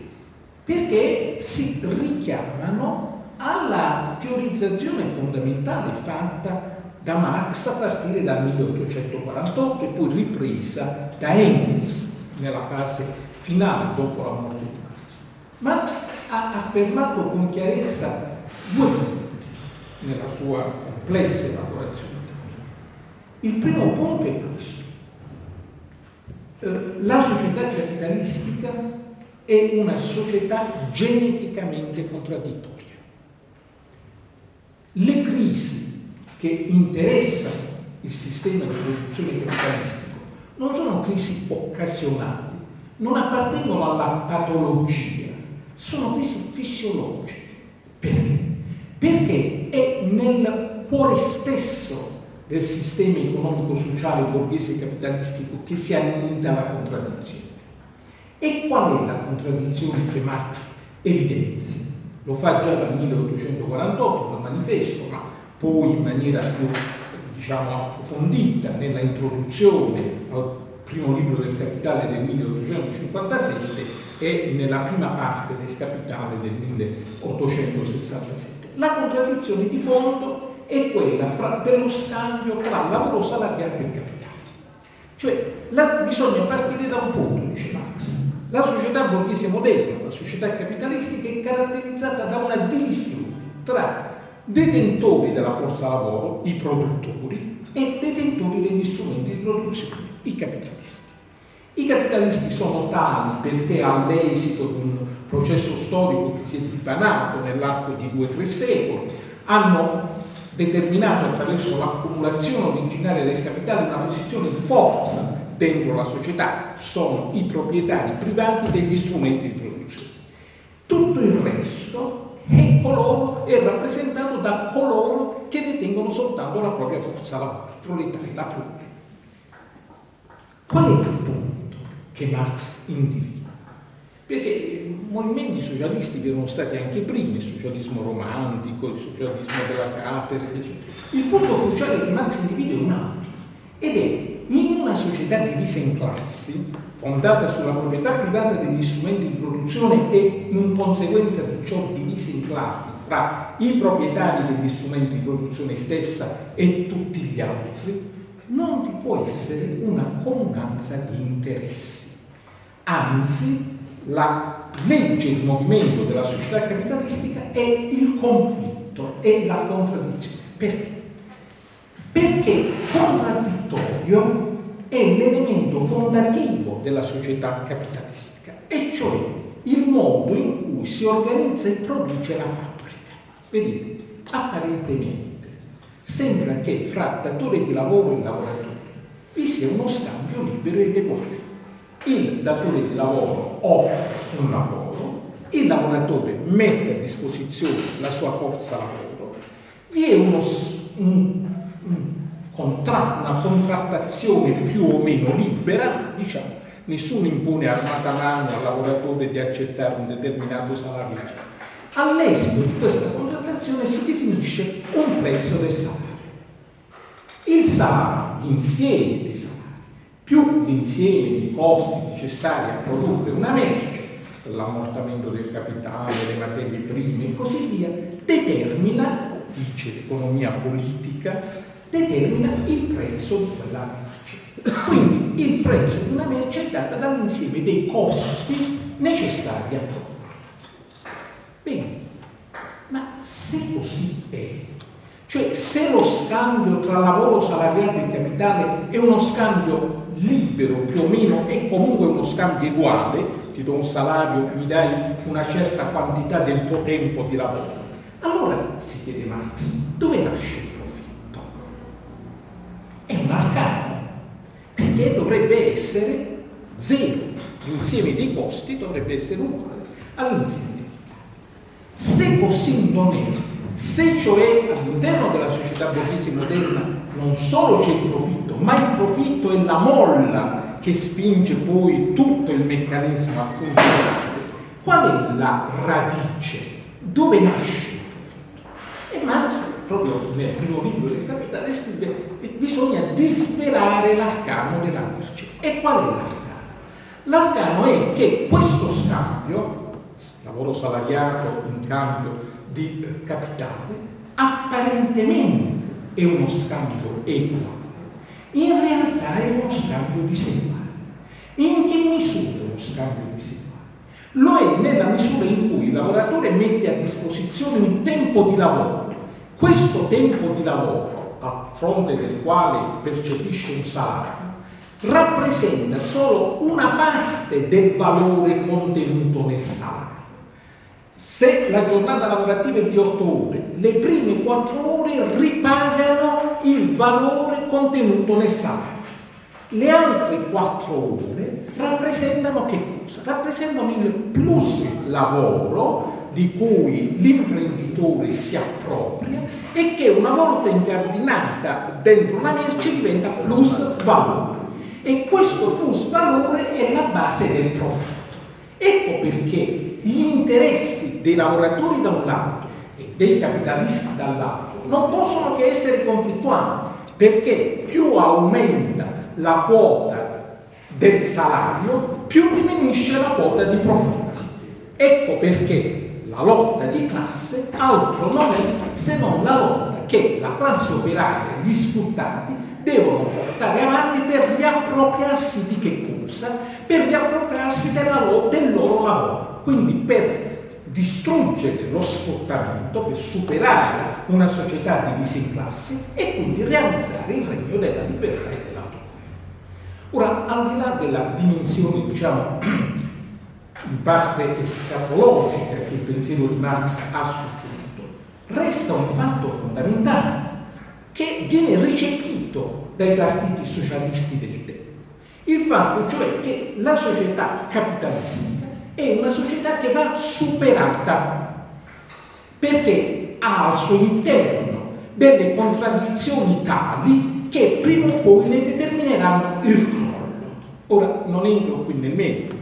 Perché si richiamano alla teorizzazione fondamentale fatta da Marx a partire dal 1848 e poi ripresa da Engels nella fase finale dopo la morte di Marx ha affermato con chiarezza due punti nella sua complessa elaborazione. Il primo punto è questo. Eh, la società capitalistica è una società geneticamente contraddittoria. Le crisi che interessano il sistema di produzione capitalistico non sono crisi occasionali, non appartengono alla patologia, sono crisi fisiologiche. Perché? Perché è nel cuore stesso del sistema economico-sociale borghese capitalistico che si annida la contraddizione. E qual è la contraddizione che Marx evidenzia? Lo fa già dal 1848 dal manifesto, ma poi in maniera più diciamo, approfondita nella introduzione al primo libro del Capitale del 1857 e nella prima parte del Capitale del 1867. La contraddizione di fondo è quella fra, dello scambio tra lavoro salariario e capitale. Cioè, la, bisogna partire da un punto, dice Marx. La società borghese moderna, la società capitalistica, è caratterizzata da una divisione tra detentori della forza lavoro, i produttori, e detentori degli strumenti di produzione, i capitalisti. I capitalisti sono tali perché all'esito di un processo storico che si è dipanato nell'arco di due o tre secoli hanno determinato attraverso l'accumulazione originaria del capitale una posizione di forza dentro la società, sono i proprietari privati degli strumenti di produzione. Tutto il resto è, coloro, è rappresentato da coloro che detengono soltanto la propria forza lavoro, i proletari, la prole. Qual è il punto? che Marx individua. Perché movimenti socialisti vi erano stati anche prima, il socialismo romantico, il socialismo della cattedra, eccetera. Il punto cruciale che Marx individua è un altro, ed è in una società divisa in classi, fondata sulla proprietà privata degli strumenti di produzione e in conseguenza di ciò divisa in classi fra i proprietari degli strumenti di produzione stessa e tutti gli altri, non vi può essere una comunanza di interessi. Anzi, la legge di movimento della società capitalistica è il conflitto, è la contraddizione. Perché? Perché contraddittorio è l'elemento fondativo della società capitalistica, e cioè il modo in cui si organizza e produce la fabbrica. Vedete, apparentemente sembra che fra datore di lavoro e lavoratore vi sia uno scambio libero ed uguale. Il datore di lavoro offre un lavoro, il lavoratore mette a disposizione la sua forza lavoro, vi è uno, un, un contra, una contrattazione più o meno libera, diciamo, nessuno impone armata mano al lavoratore di accettare un determinato salario. All'esito di questa contrattazione si definisce un prezzo del salario. Il salario, l'insieme dei salari, più l'insieme di costi necessari a produrre una merce, l'ammortamento del capitale, le materie prime e così via, determina, dice l'economia politica, determina il prezzo di quella merce. Quindi il prezzo di una merce è dato dall'insieme dei costi necessari a produrre. Bene, ma se così è, cioè se lo scambio tra lavoro salariale e capitale è uno scambio libero più o meno è comunque uno scambio uguale, ti do un salario, mi dai una certa quantità del tuo tempo di lavoro. Allora si chiede Marx, dove nasce? È un arcano, perché dovrebbe essere zero, l'insieme dei costi dovrebbe essere uguale all'insieme dei Se così non è, se cioè all'interno della società borghese moderna non solo c'è il profitto, ma il profitto è la molla che spinge poi tutto il meccanismo a funzionare, qual è la radice? Dove nasce il profitto? E Marx, proprio nel primo libro del Capitale, scrive che bisogna disperare l'arcano della merce. E qual è l'arcano? L'arcano è che questo scambio, lavoro salariato in cambio di eh, capitale, apparentemente è uno scambio equo, in realtà è uno scambio diseguale. In che misura è uno scambio diseguale? Lo è nella misura in cui il lavoratore mette a disposizione un tempo di lavoro. Questo tempo di lavoro, a fronte del quale percepisce un salario, rappresenta solo una parte del valore contenuto nel salario. Se la giornata lavorativa è di 8 ore, le prime 4 ore ripagano il valore contenuto nel salario. Le altre 4 ore rappresentano che cosa? Rappresentano il plus lavoro di cui l'imprenditore si appropria e che una volta incardinata dentro una merce diventa plus valore. E questo plus valore è la base del profitto. Ecco perché gli interessi dei lavoratori da un lato e dei capitalisti dall'altro non possono che essere conflittuali, perché più aumenta la quota del salario, più diminuisce la quota di profitti. Ecco perché la lotta di classe altro non è se non la lotta che la classe operaria, gli sfruttati, devono portare avanti per riappropriarsi di che cosa? Per riappropriarsi lavoro, del loro lavoro quindi per distruggere lo sfruttamento, per superare una società divisa in classi e quindi realizzare il regno della libertà e dell'autonomia. Ora, al di là della dimensione, diciamo, in parte escatologica che il pensiero di Marx ha punto, resta un fatto fondamentale che viene recepito dai partiti socialisti del tempo. Il fatto cioè che la società capitalistica è una società che va superata perché ha al suo interno delle contraddizioni tali che prima o poi ne determineranno il crollo. Ora non entro qui nel merito.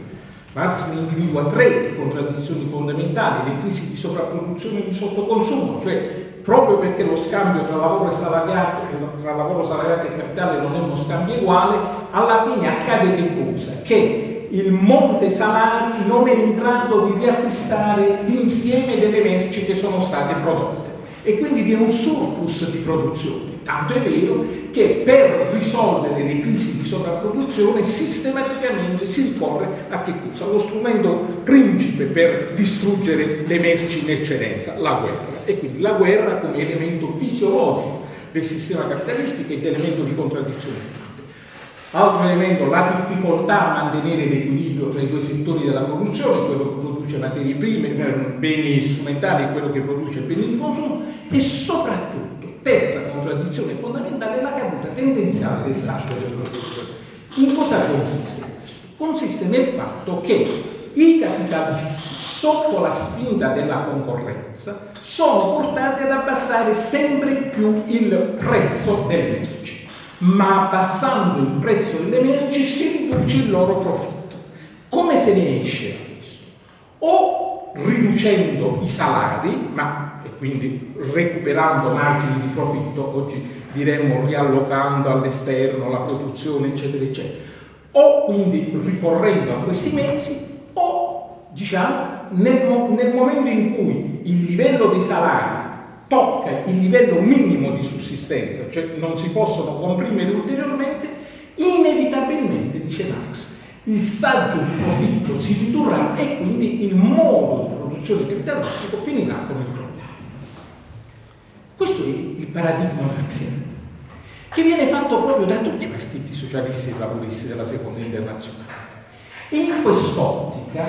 Marx ne individua tre di contraddizioni fondamentali, le crisi di sovrapproduzione e di sottoconsumo, cioè proprio perché lo scambio tra lavoro e salariato, tra lavoro salariato e capitale non è uno scambio uguale, alla fine accade che cosa? Che il monte salari non è in grado di riacquistare l'insieme delle merci che sono state prodotte e quindi vi è un surplus di produzione. Tanto è vero che per risolvere le crisi di sovrapproduzione sistematicamente si ricorre a che cosa? Lo strumento principe per distruggere le merci in eccedenza, la guerra. E quindi la guerra come elemento fisiologico del sistema capitalistico ed elemento di contraddizione forte. Altro elemento, la difficoltà a mantenere l'equilibrio tra i due settori della produzione, quello che produce materie prime, beni strumentali e quello che produce beni di consumo, e soprattutto Terza contraddizione fondamentale è la caduta tendenziale del sacco del produttore. In cosa consiste? Consiste nel fatto che i capitalisti, sotto la spinta della concorrenza, sono portati ad abbassare sempre più il prezzo delle merci. Ma abbassando il prezzo delle merci si riduce il loro profitto. Come se ne esce da questo? O riducendo i salari, ma quindi recuperando margini di profitto, oggi diremmo riallocando all'esterno la produzione, eccetera, eccetera. O quindi ricorrendo a questi mezzi, o diciamo nel, nel momento in cui il livello dei salari tocca il livello minimo di sussistenza, cioè non si possono comprimere ulteriormente, inevitabilmente, dice Marx, il saggio di profitto si ridurrà e quindi il modo di produzione capitalistico finirà con il crollo. Questo è il paradigma marxiano, che viene fatto proprio da tutti i partiti socialisti e laburisti della seconda internazionale. E in quest'ottica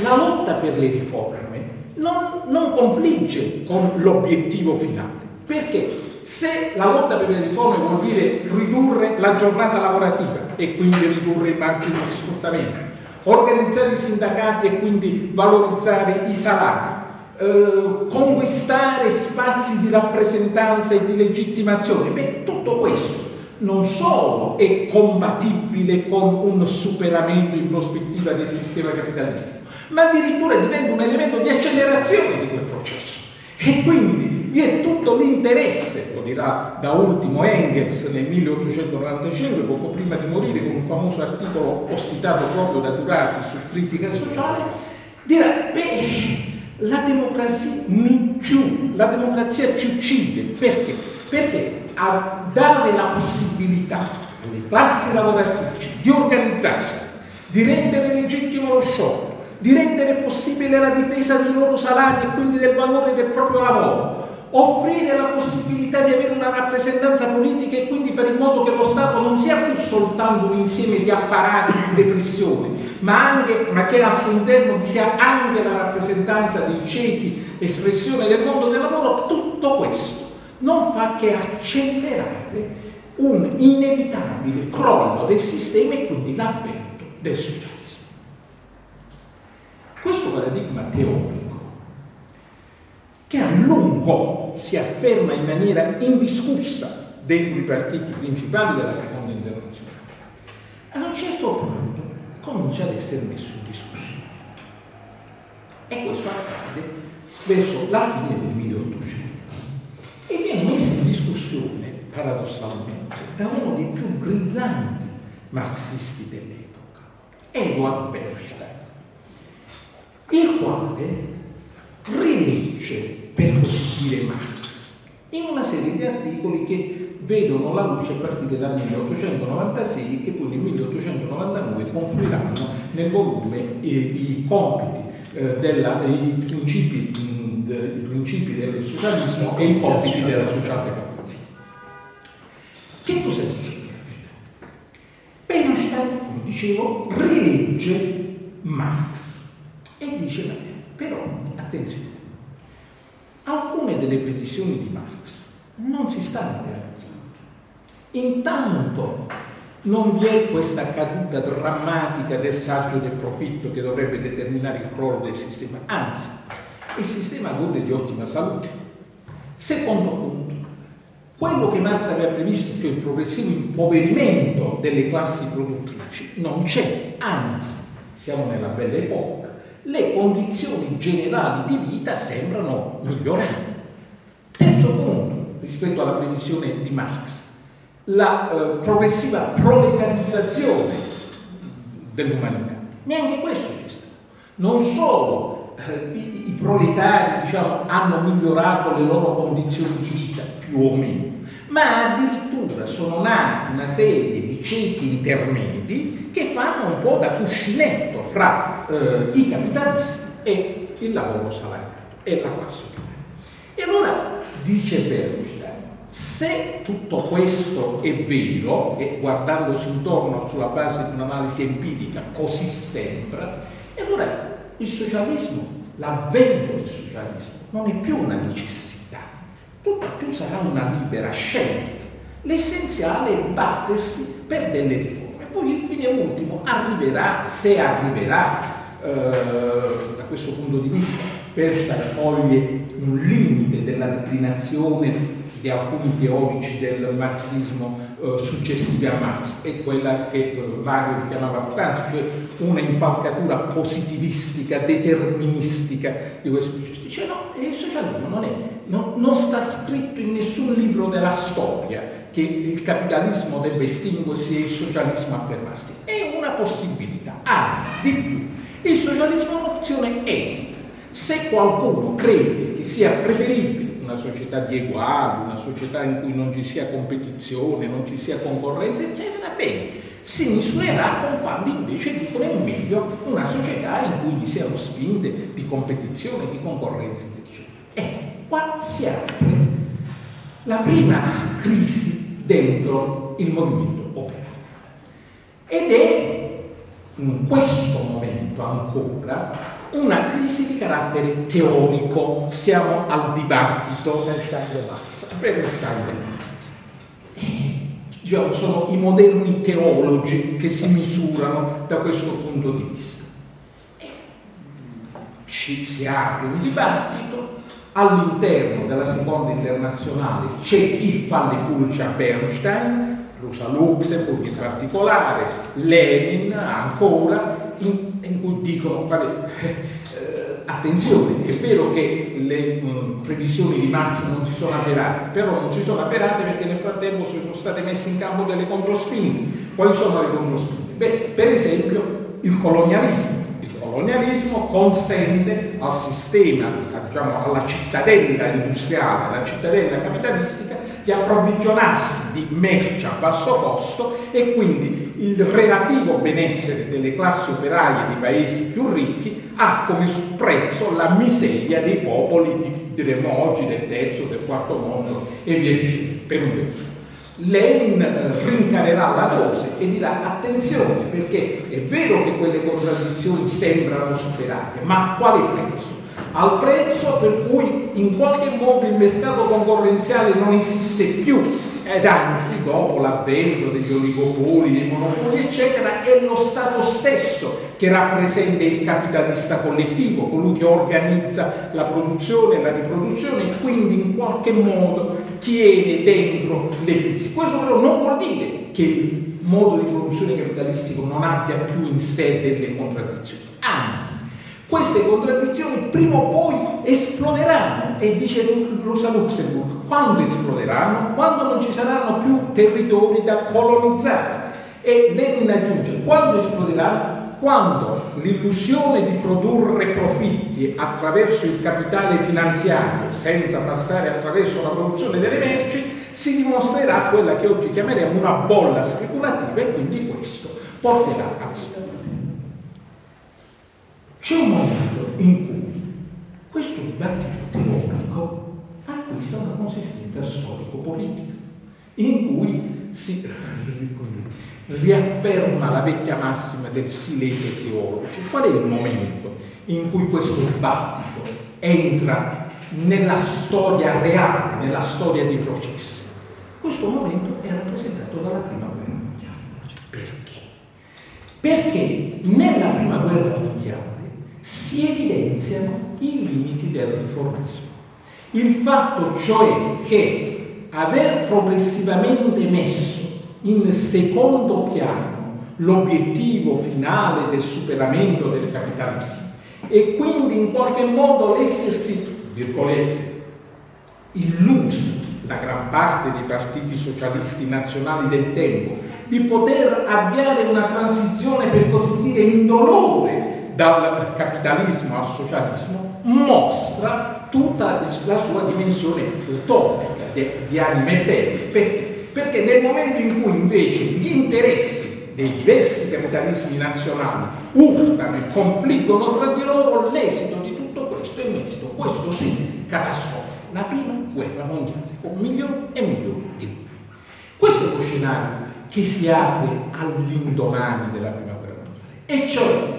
la lotta per le riforme non, non confligge con l'obiettivo finale, perché se la lotta per le riforme vuol dire ridurre la giornata lavorativa e quindi ridurre i margini di sfruttamento, organizzare i sindacati e quindi valorizzare i salari, eh, conquistare spazi di rappresentanza e di legittimazione. Beh, tutto questo non solo è compatibile con un superamento in prospettiva del sistema capitalistico, ma addirittura diventa un elemento di accelerazione di quel processo. E quindi vi è tutto l'interesse, lo dirà da ultimo Engels nel 1895, poco prima di morire, con un famoso articolo ospitato proprio da Durati su critica sociale, dirà, beh, la democrazia più, la democrazia ci uccide. Perché? Perché a dare la possibilità alle classi lavoratrici di organizzarsi, di rendere legittimo lo sciopero, di rendere possibile la difesa dei loro salari e quindi del valore del proprio lavoro, offrire la possibilità di avere una rappresentanza politica e quindi fare in modo che lo Stato non sia più soltanto un insieme di apparati di repressione, ma, anche, ma che al suo interno vi sia anche la rappresentanza dei ceti, espressione del mondo del lavoro, tutto questo non fa che accelerare un inevitabile crollo del sistema e quindi l'avvento del socialismo. Questo paradigma teorico che a lungo si afferma in maniera indiscussa dentro i partiti principali della seconda internazionale, a un certo punto comincia ad essere messo in discussione. E questo accade verso la fine del 1800 e viene messo in discussione, paradossalmente, da uno dei più brillanti marxisti dell'epoca, Edward Bernstein, il quale rilegge per così dire Marx, in una serie di articoli che vedono la luce a partire dal 1896 e che poi nel 1899 confluiranno nel volume eh, i compiti, eh, della, i, principi, mh, i principi del socialismo e i compiti della socialdemocrazia. Che cosa dice Bernstein, come dicevo, rilegge Marx e dice, però, attenzione, alcune delle previsioni di Marx non si stanno realizzando. Intanto non vi è questa caduta drammatica del saggio del profitto che dovrebbe determinare il crollo del sistema, anzi, il sistema gode di ottima salute. Secondo punto, quello che Marx aveva previsto, cioè il progressivo impoverimento delle classi produttrici, non c'è, anzi, siamo nella bella epoca le condizioni generali di vita sembrano migliorare. Terzo punto, rispetto alla previsione di Marx, la eh, progressiva proletarizzazione dell'umanità. Neanche questo c'è stato. Non solo eh, i, i, proletari diciamo, hanno migliorato le loro condizioni di vita, più o meno, ma addirittura sono nati una serie di ceti intermedi che fanno un po' da cuscinetto fra eh, i capitalisti e il lavoro salariato e la classe operaia. E allora dice Bernstein, se tutto questo è vero, e guardandosi intorno sulla base di un'analisi empirica così sembra, e allora il socialismo, l'avvento del socialismo, non è più una necessità, tutto più sarà una libera scelta. L'essenziale è battersi per delle riforme. Poi il fine ultimo arriverà, se arriverà, eh, da questo punto di vista, per coglie un limite della declinazione di alcuni teorici del marxismo eh, successivi a Marx, è quella che eh, Mario richiamava poc'anzi, cioè una impalcatura positivistica, deterministica di questo. Dice no, il socialismo non, è, no, non sta scritto in nessun libro della storia che il capitalismo debba estinguersi e il socialismo affermarsi. È una possibilità, anzi, di più, il socialismo è un'opzione etica. Se qualcuno crede che sia preferibile una società di eguali, una società in cui non ci sia competizione, non ci sia concorrenza, eccetera, bene, si misurerà con quando invece dicono è meglio una società in cui vi siano spinte di competizione, di concorrenza, eccetera. Ecco, qua si apre la prima crisi dentro il movimento operaio. Ed è in questo momento ancora una crisi di carattere teorico, siamo al dibattito. Bernstein diciamo, sono i moderni teologi che si misurano da questo punto di vista. Ci si apre un dibattito, all'interno della seconda internazionale c'è chi fa le pulce a Bernstein, Rosa Luxemburg in particolare, Lenin ancora, in, in cui dicono, vabbè, eh, attenzione, è vero che le mh, previsioni di Marx non si sono avverate, però non si sono avverate perché nel frattempo si sono state messe in campo delle controspinte. Quali sono le controspinte? Beh, per esempio il colonialismo. Il colonialismo consente al sistema, diciamo, alla cittadella industriale, alla cittadella capitalistica, di approvvigionarsi di merce a basso costo e quindi il relativo benessere delle classi operaie dei paesi più ricchi ha come prezzo la miseria dei popoli, diremmo oggi, del terzo, del quarto mondo e via dicendo, per un verso. Lenin rincarerà la dose e dirà attenzione perché è vero che quelle contraddizioni sembrano superate, ma a quale prezzo? Al prezzo per cui in qualche modo il mercato concorrenziale non esiste più ed anzi dopo l'avvento degli oligopoli, dei monopoli eccetera è lo Stato stesso che rappresenta il capitalista collettivo, colui che organizza la produzione e la riproduzione e quindi in qualche modo tiene dentro le crisi. Questo però non vuol dire che il modo di produzione capitalistico non abbia più in sé delle contraddizioni, anzi queste contraddizioni prima o poi esploderanno e dice Rosa Luxemburg, quando esploderanno? Quando non ci saranno più territori da colonizzare. E Lenin aggiunge, quando esploderanno? Quando l'illusione di produrre profitti attraverso il capitale finanziario, senza passare attraverso la produzione delle merci, si dimostrerà quella che oggi chiameremo una bolla speculativa e quindi questo porterà al c'è un momento in cui questo dibattito teorico acquista una consistenza storico-politica, in cui si riafferma la vecchia massima del silete teologico. Qual è il momento in cui questo dibattito entra nella storia reale, nella storia dei processi? Questo momento è rappresentato dalla prima guerra mondiale. Perché? Perché nella prima guerra mondiale si evidenziano i limiti del riformismo. Il fatto cioè che aver progressivamente messo in secondo piano l'obiettivo finale del superamento del capitalismo e quindi in qualche modo l'essersi, virgolette, illuso la gran parte dei partiti socialisti nazionali del tempo di poter avviare una transizione per così dire indolore dal capitalismo al socialismo mostra tutta la sua dimensione utopica di anime belle. Perché? Perché nel momento in cui invece gli interessi dei diversi capitalismi nazionali urtano e confliggono tra di loro, l'esito di tutto questo è esito, questo sì, catastrofico. La prima guerra mondiale con milioni e milioni di morti. Questo è lo scenario che si apre all'indomani della prima guerra mondiale, e cioè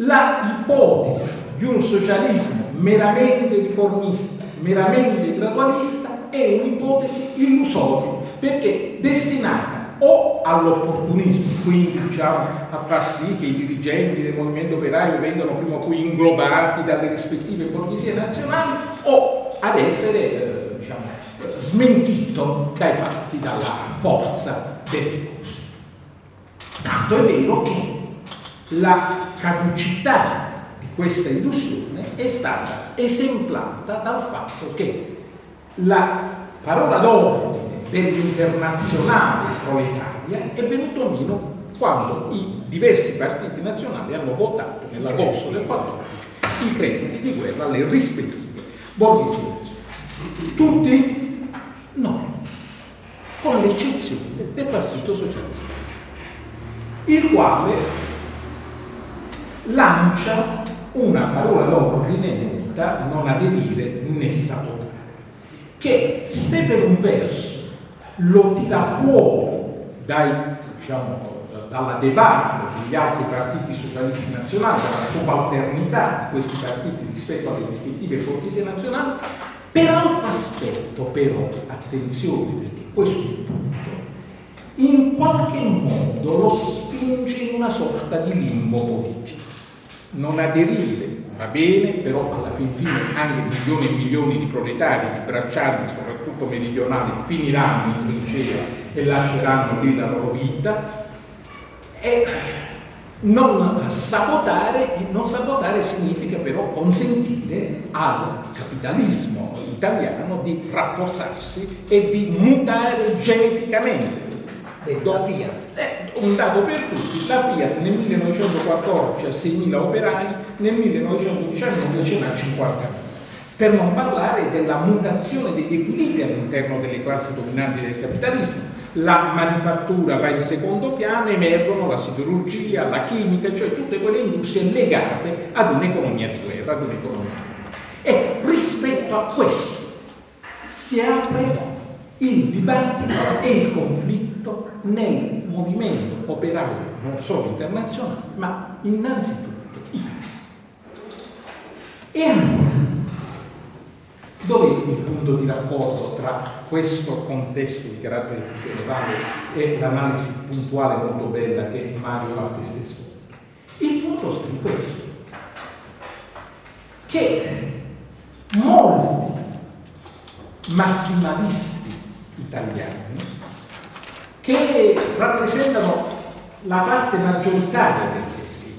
la ipotesi di un socialismo meramente riformista, meramente gradualista, è un'ipotesi illusoria, perché destinata o all'opportunismo, quindi diciamo, a far sì che i dirigenti del movimento operaio vengano prima o poi inglobati dalle rispettive borghesie nazionali, o ad essere eh, diciamo, smentito dai fatti, dalla forza delle cose. Tanto è vero che la caducità di questa illusione è stata esemplata dal fatto che la parola d'ordine dell'internazionale proletaria è venuto meno quando i diversi partiti nazionali hanno votato nell'agosto del 14 i crediti di guerra alle rispettive borghesie. Tutti? No, con l'eccezione del Partito Socialista, il quale lancia una parola d'ordine nota non aderire né sabotare, che se per un verso lo tira fuori dai, diciamo, dalla debacle degli altri partiti socialisti nazionali, dalla subalternità di questi partiti rispetto alle rispettive borghesie nazionali, per altro aspetto però, attenzione perché questo è il punto, in qualche modo lo spinge in una sorta di limbo politico. Non aderire va bene, però alla fin fine anche milioni e milioni di proletari, di braccianti, soprattutto meridionali, finiranno in trincea e lasceranno lì la loro vita. E non sabotare, e non sabotare significa però consentire al capitalismo italiano di rafforzarsi e di mutare geneticamente la Fiat. È un dato per tutti, la Fiat nel 1914 ha 6.000 operai, nel 1919 ce n'ha 50.000. Per non parlare della mutazione degli equilibri all'interno delle classi dominanti del capitalismo. La manifattura va in secondo piano, emergono la siderurgia, la chimica, cioè tutte quelle industrie legate ad un'economia di guerra, ad un'economia. E rispetto a questo si apre il dibattito e il conflitto nel movimento operaio non solo internazionale, ma innanzitutto italiano. E allora, dove è il punto di raccordo tra questo contesto di carattere generale e l'analisi puntuale molto bella che Mario ha testé svolto? Il punto sta in questo, che molti massimalisti italiani che rappresentano la parte maggioritaria del pensiero,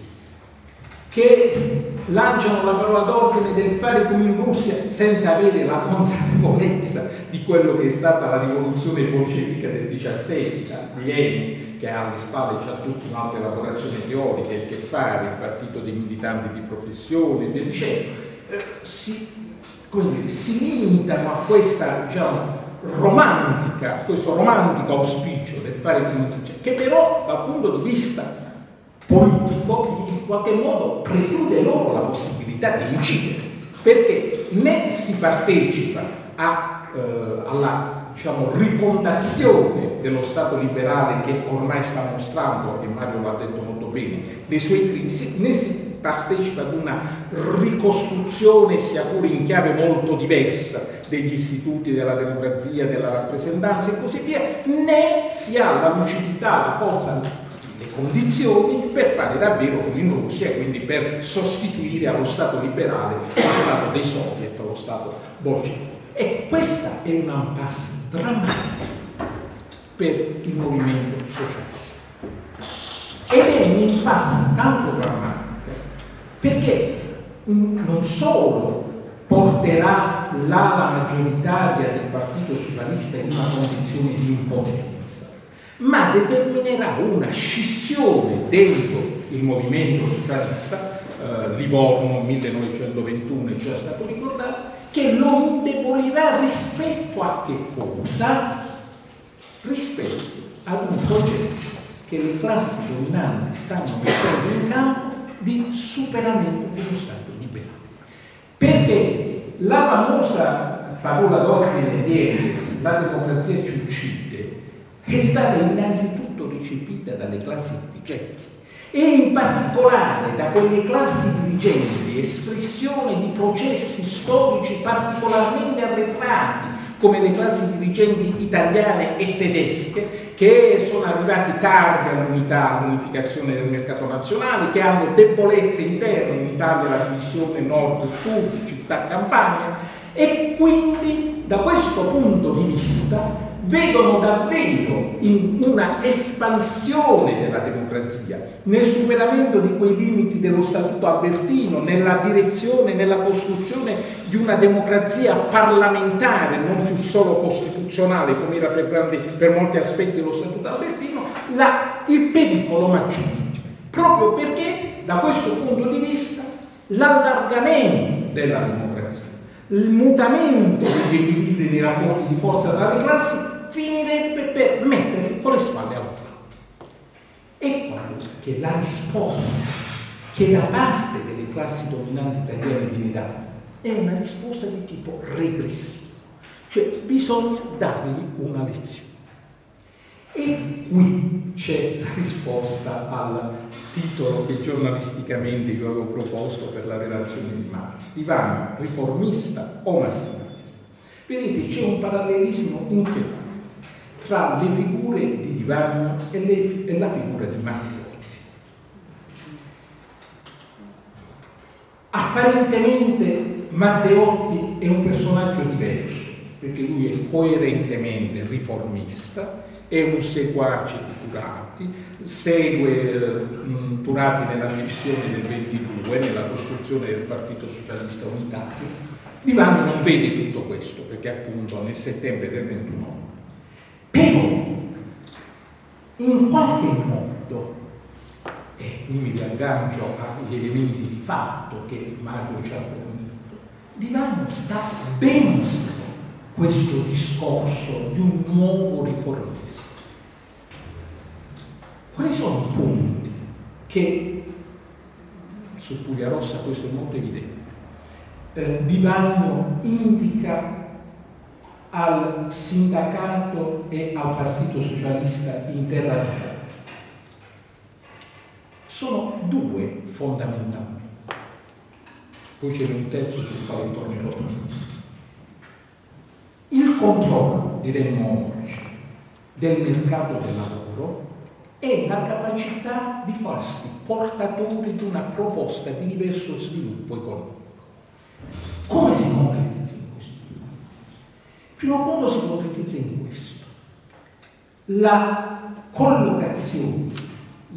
che lanciano la parola d'ordine del fare come in Russia senza avere la consapevolezza di quello che è stata la rivoluzione bolscevica del 17 di Lenin, che ha alle spalle già tutta un'altra elaborazione teorica, il che fare, il partito dei militanti di professione e via dicendo, si, dire, si limitano a questa diciamo, romantica, questo romantico auspicio del fare comunicazione, che però dal punto di vista politico in qualche modo preclude loro la possibilità di incidere, perché né si partecipa a, eh, alla diciamo, rifondazione dello Stato liberale che ormai sta mostrando, e Mario l'ha detto molto bene, le sue crisi, né si partecipa ad una ricostruzione, sia pure in chiave molto diversa, degli istituti della democrazia, della rappresentanza e così via, né si ha la lucidità, la forza, le condizioni per fare davvero così in Russia, quindi per sostituire allo Stato liberale lo Stato dei soviet, lo Stato bolscevico. E questa è una impasse drammatica per il movimento socialista. Ed è un'impasse tanto drammatica perché non solo porterà l'ala maggioritaria del Partito Socialista in una condizione di impotenza, ma determinerà una scissione dentro il movimento socialista eh, Livorno 1921 è già stato ricordato, che lo indebolirà rispetto a che cosa? Rispetto ad un progetto che le classi dominanti stanno mettendo in campo di superamento dello Stato. Perché la famosa parola d'ordine di la democrazia ci uccide, è stata innanzitutto recepita dalle classi dirigenti e in particolare da quelle classi dirigenti, espressione di processi storici particolarmente arretrati, come le classi dirigenti italiane e tedesche, che sono arrivati tardi all'unità, all'unificazione del mercato nazionale, che hanno debolezze interne, in Italia la divisione nord-sud, città-campagna, e quindi da questo punto di vista vedono davvero in una espansione della democrazia, nel superamento di quei limiti dello Statuto albertino, nella direzione, nella costruzione di una democrazia parlamentare, non più solo costituzionale come era per, grandi, per molti aspetti dello Statuto albertino, la, il pericolo maggiore, proprio perché da questo punto di vista l'allargamento della democrazia, il mutamento degli equilibri nei rapporti di forza tra le classi finirebbe per mettere con le spalle al platto. Ecco che la risposta che da parte delle classi dominanti italiane viene data è una risposta di tipo regressivo, cioè bisogna dargli una lezione. E qui c'è la risposta al titolo che giornalisticamente io avevo proposto per la relazione di Marco. Divano riformista o massimalista? Vedete, c'è un parallelismo inquietante tra le figure di Divagno e, le, e la figura di Matteotti. Apparentemente Matteotti è un personaggio diverso, perché lui è coerentemente riformista, è un seguace di Turati, segue eh, Turati nella scissione del 22, nella costruzione del Partito Socialista Unitario. Divani non vede tutto questo, perché appunto nel settembre del 29 però, in qualche modo, e qui mi riaggancio agli elementi di fatto che Mario ci ha fornito, Divano sta dentro questo discorso di un nuovo riformista. Quali sono i punti che, su Puglia Rossa questo è molto evidente, eh, Divano indica al sindacato e al Partito Socialista in terra vita sono due fondamentalmente. Poi c'è un terzo sul quale tornerò. Il controllo, diremmo oggi, del mercato del lavoro e la capacità di farsi portatori di una proposta di diverso sviluppo economico. Come si concretizza? primo modo si concretizza in questo. La collocazione,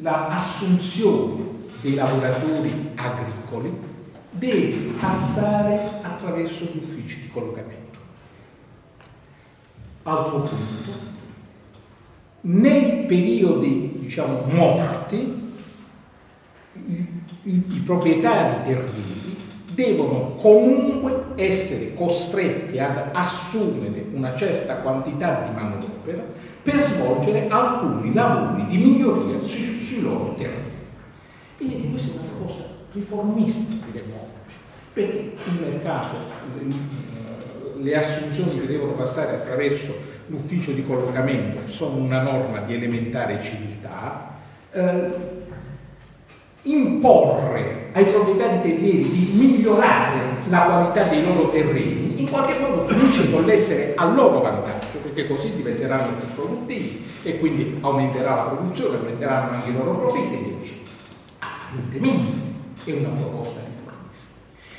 l'assunzione dei lavoratori agricoli deve passare attraverso gli uffici di collocamento. Altro punto, nei periodi diciamo morti i, i, i proprietari terribili devono comunque essere costretti ad assumere una certa quantità di manodopera per svolgere alcuni lavori di miglioria sui, sui loro terreni. Vedete, questa è una proposta riformista, diremmo oggi, perché il mercato, le, le assunzioni che devono passare attraverso l'ufficio di collocamento sono una norma di elementare civiltà, eh, imporre ai proprietari terrieri di migliorare la qualità dei loro terreni, in qualche modo finisce con l'essere a loro vantaggio, perché così diventeranno più produttivi e quindi aumenterà la produzione, aumenteranno anche i loro profitti e via dicendo. Apparentemente è una proposta riformista.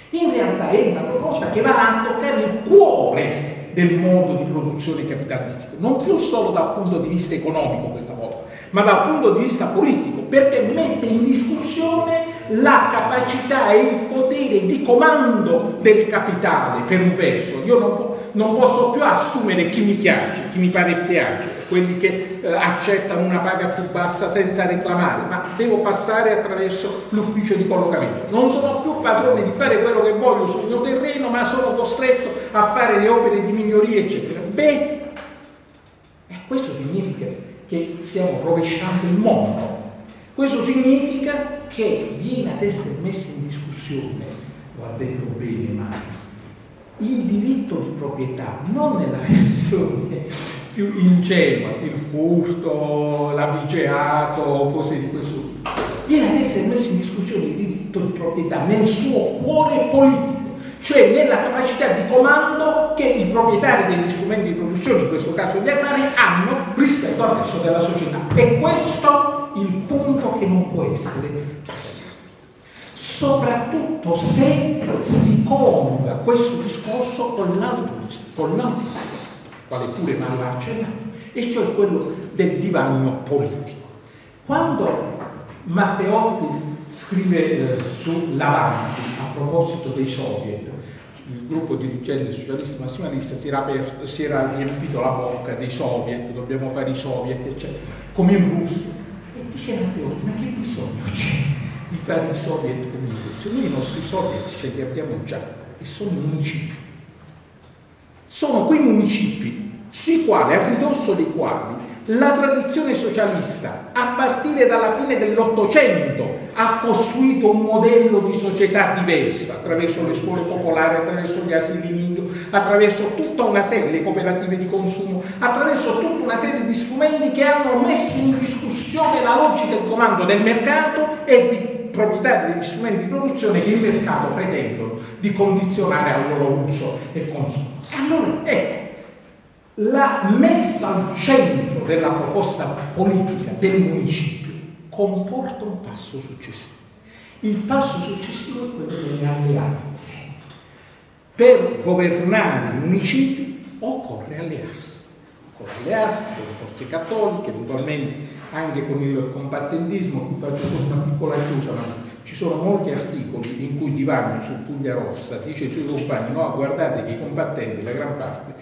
In realtà è una proposta che va a toccare il cuore del modo di produzione capitalistico, non più solo dal punto di vista economico questa volta, ma dal punto di vista politico, perché mette in discussione la capacità e il potere di comando del capitale, per un verso. Io non, non posso più assumere chi mi piace, chi mi pare piace, quelli che eh, accettano una paga più bassa senza reclamare, ma devo passare attraverso l'ufficio di collocamento. Non sono più padrone di fare quello che voglio sul mio terreno, ma sono costretto a fare le opere di miglioria, eccetera. Beh, eh, questo significa che stiamo rovesciando il mondo. Questo significa che viene ad essere messo in discussione, guardate bene, ma il diritto di proprietà, non nella versione più ingenua, il furto, l'abigeato cose di questo tipo, viene ad essere messo in discussione il diritto di proprietà nel suo cuore politico, cioè nella capacità di comando che i proprietari degli strumenti di produzione, in questo caso gli agrari, hanno rispetto al resto della società. E questo il punto che non può essere passato soprattutto se si coniuga questo discorso con l'altro, aspetto, quale pure Mario ha accennato, e cioè quello del divanio politico. Quando Matteotti scrive eh, su L'Avanti a proposito dei soviet, il gruppo dirigente socialista massimalista si era, aperto, si era riempito la bocca dei soviet, dobbiamo fare i soviet, eccetera, come in Russia. E dice Matteotti, ma che bisogno c'è? di fare i soviet come invece. Noi i nostri soviet ce li abbiamo già e sono municipi. Sono quei municipi sui quali, a ridosso dei quali, la tradizione socialista, a partire dalla fine dell'Ottocento, ha costruito un modello di società diversa attraverso le scuole popolari, attraverso gli asili nido, attraverso tutta una serie, le cooperative di consumo, attraverso tutta una serie di strumenti che hanno messo in discussione la logica del comando del mercato e di proprietari degli strumenti di produzione che il mercato pretendono di condizionare al loro uso e consumo. Allora, ecco, la messa al centro della proposta politica del municipio comporta un passo successivo. Il passo successivo è quello delle alleanze. Per governare municipi occorre allearsi. Occorre allearsi con le forze cattoliche, eventualmente anche con il compattentismo, qui faccio solo una piccola chiusa, ma ci sono molti articoli in cui Divano su Puglia Rossa dice ai suoi compagni no, guardate che i combattenti, la gran parte,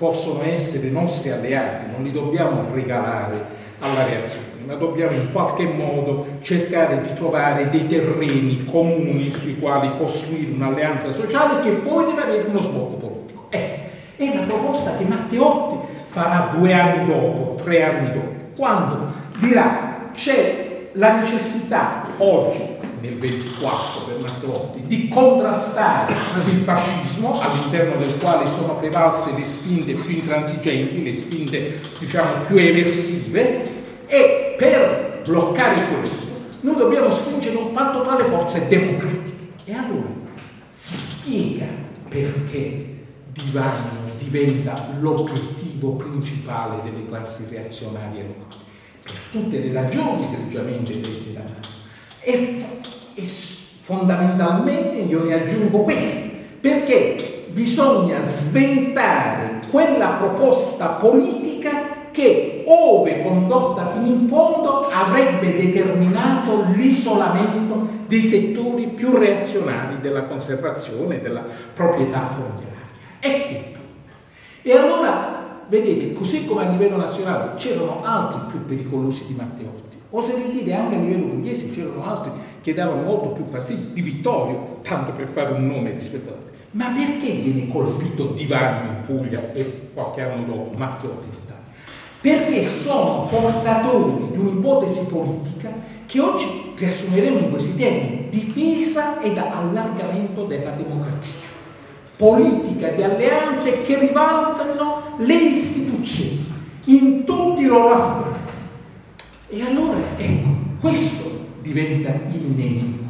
possono essere nostri alleati, non li dobbiamo regalare alla reazione, ma dobbiamo in qualche modo cercare di trovare dei terreni comuni sui quali costruire un'alleanza sociale che poi deve avere uno sbocco politico. Eh, è la proposta che Matteotti farà due anni dopo, tre anni dopo, quando dirà c'è la necessità oggi nel 24 per Matteotti di contrastare il fascismo all'interno del quale sono prevalse le spinte più intransigenti, le spinte diciamo più eversive e per bloccare questo noi dobbiamo stringere un patto tra le forze democratiche. E allora si spiega perché Divano diventa l'obiettivo principale delle classi reazionarie locali. Per tutte le ragioni egregiamente dette da e, e fondamentalmente io ne aggiungo questo, perché bisogna sventare quella proposta politica che, ove condotta fino in fondo, avrebbe determinato l'isolamento dei settori più reazionari della conservazione della proprietà fondiaria. Ecco. E allora vedete, così come a livello nazionale c'erano altri più pericolosi di Matteotti, oserei dire anche a livello pugliese c'erano altri che davano molto più fastidio, di Vittorio, tanto per fare un nome rispettato. Ma perché viene colpito Divano in Puglia e qualche anno dopo Matteotti in Italia? Perché sono portatori di un'ipotesi politica che oggi riassumeremo in questi termini, difesa ed allargamento della democrazia politica di alleanze che rivalutano le istituzioni in tutti i loro aspetti. E allora, ecco, questo diventa il nemico,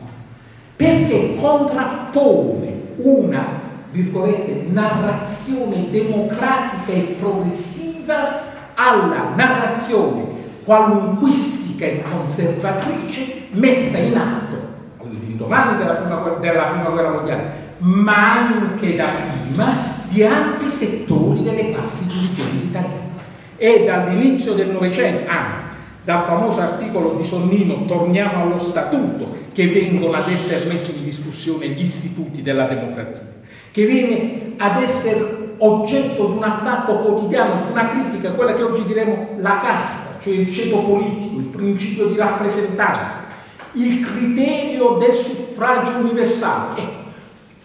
perché contrappone una, virgolette, narrazione democratica e progressiva alla narrazione qualunquistica e conservatrice messa in atto all'indomani della della prima guerra mondiale ma anche da prima di ampi settori delle classi dirigenti italiane. E dall'inizio del Novecento, anzi, dal famoso articolo di Sonnino Torniamo allo Statuto, che vengono ad essere messi in discussione gli istituti della democrazia, che viene ad essere oggetto di un attacco quotidiano, di una critica, quella che oggi diremo la casta, cioè il ceto politico, il principio di rappresentanza, il criterio del suffragio universale. Ecco,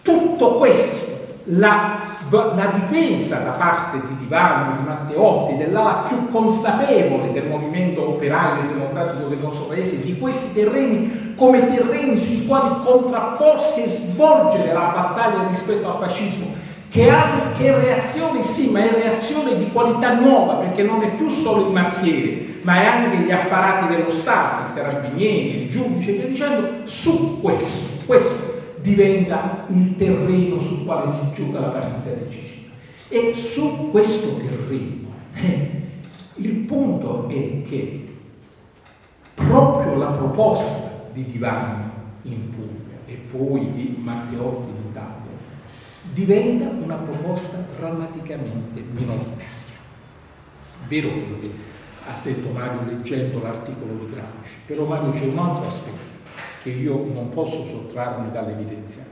tutto questo, la, la, difesa da parte di Divano, di Matteotti, dell'ala più consapevole del movimento operario e democratico del nostro paese, di questi terreni come terreni sui quali contrapporsi e svolgere la battaglia rispetto al fascismo, che che reazione sì, ma è reazione di qualità nuova, perché non è più solo il mazziere, ma è anche gli apparati dello Stato, i carabinieri, il giudice, e via dicendo, su questo, questo diventa il terreno sul quale si gioca la partita decisiva. E su questo terreno eh, il punto è che proprio la proposta di Divano in Puglia e poi di Matteotti in Italia diventa una proposta drammaticamente minoritaria. Vero quello che ha detto Mario leggendo l'articolo di Gramsci, però Mario c'è un altro aspetto che io non posso sottrarmi dall'evidenziare.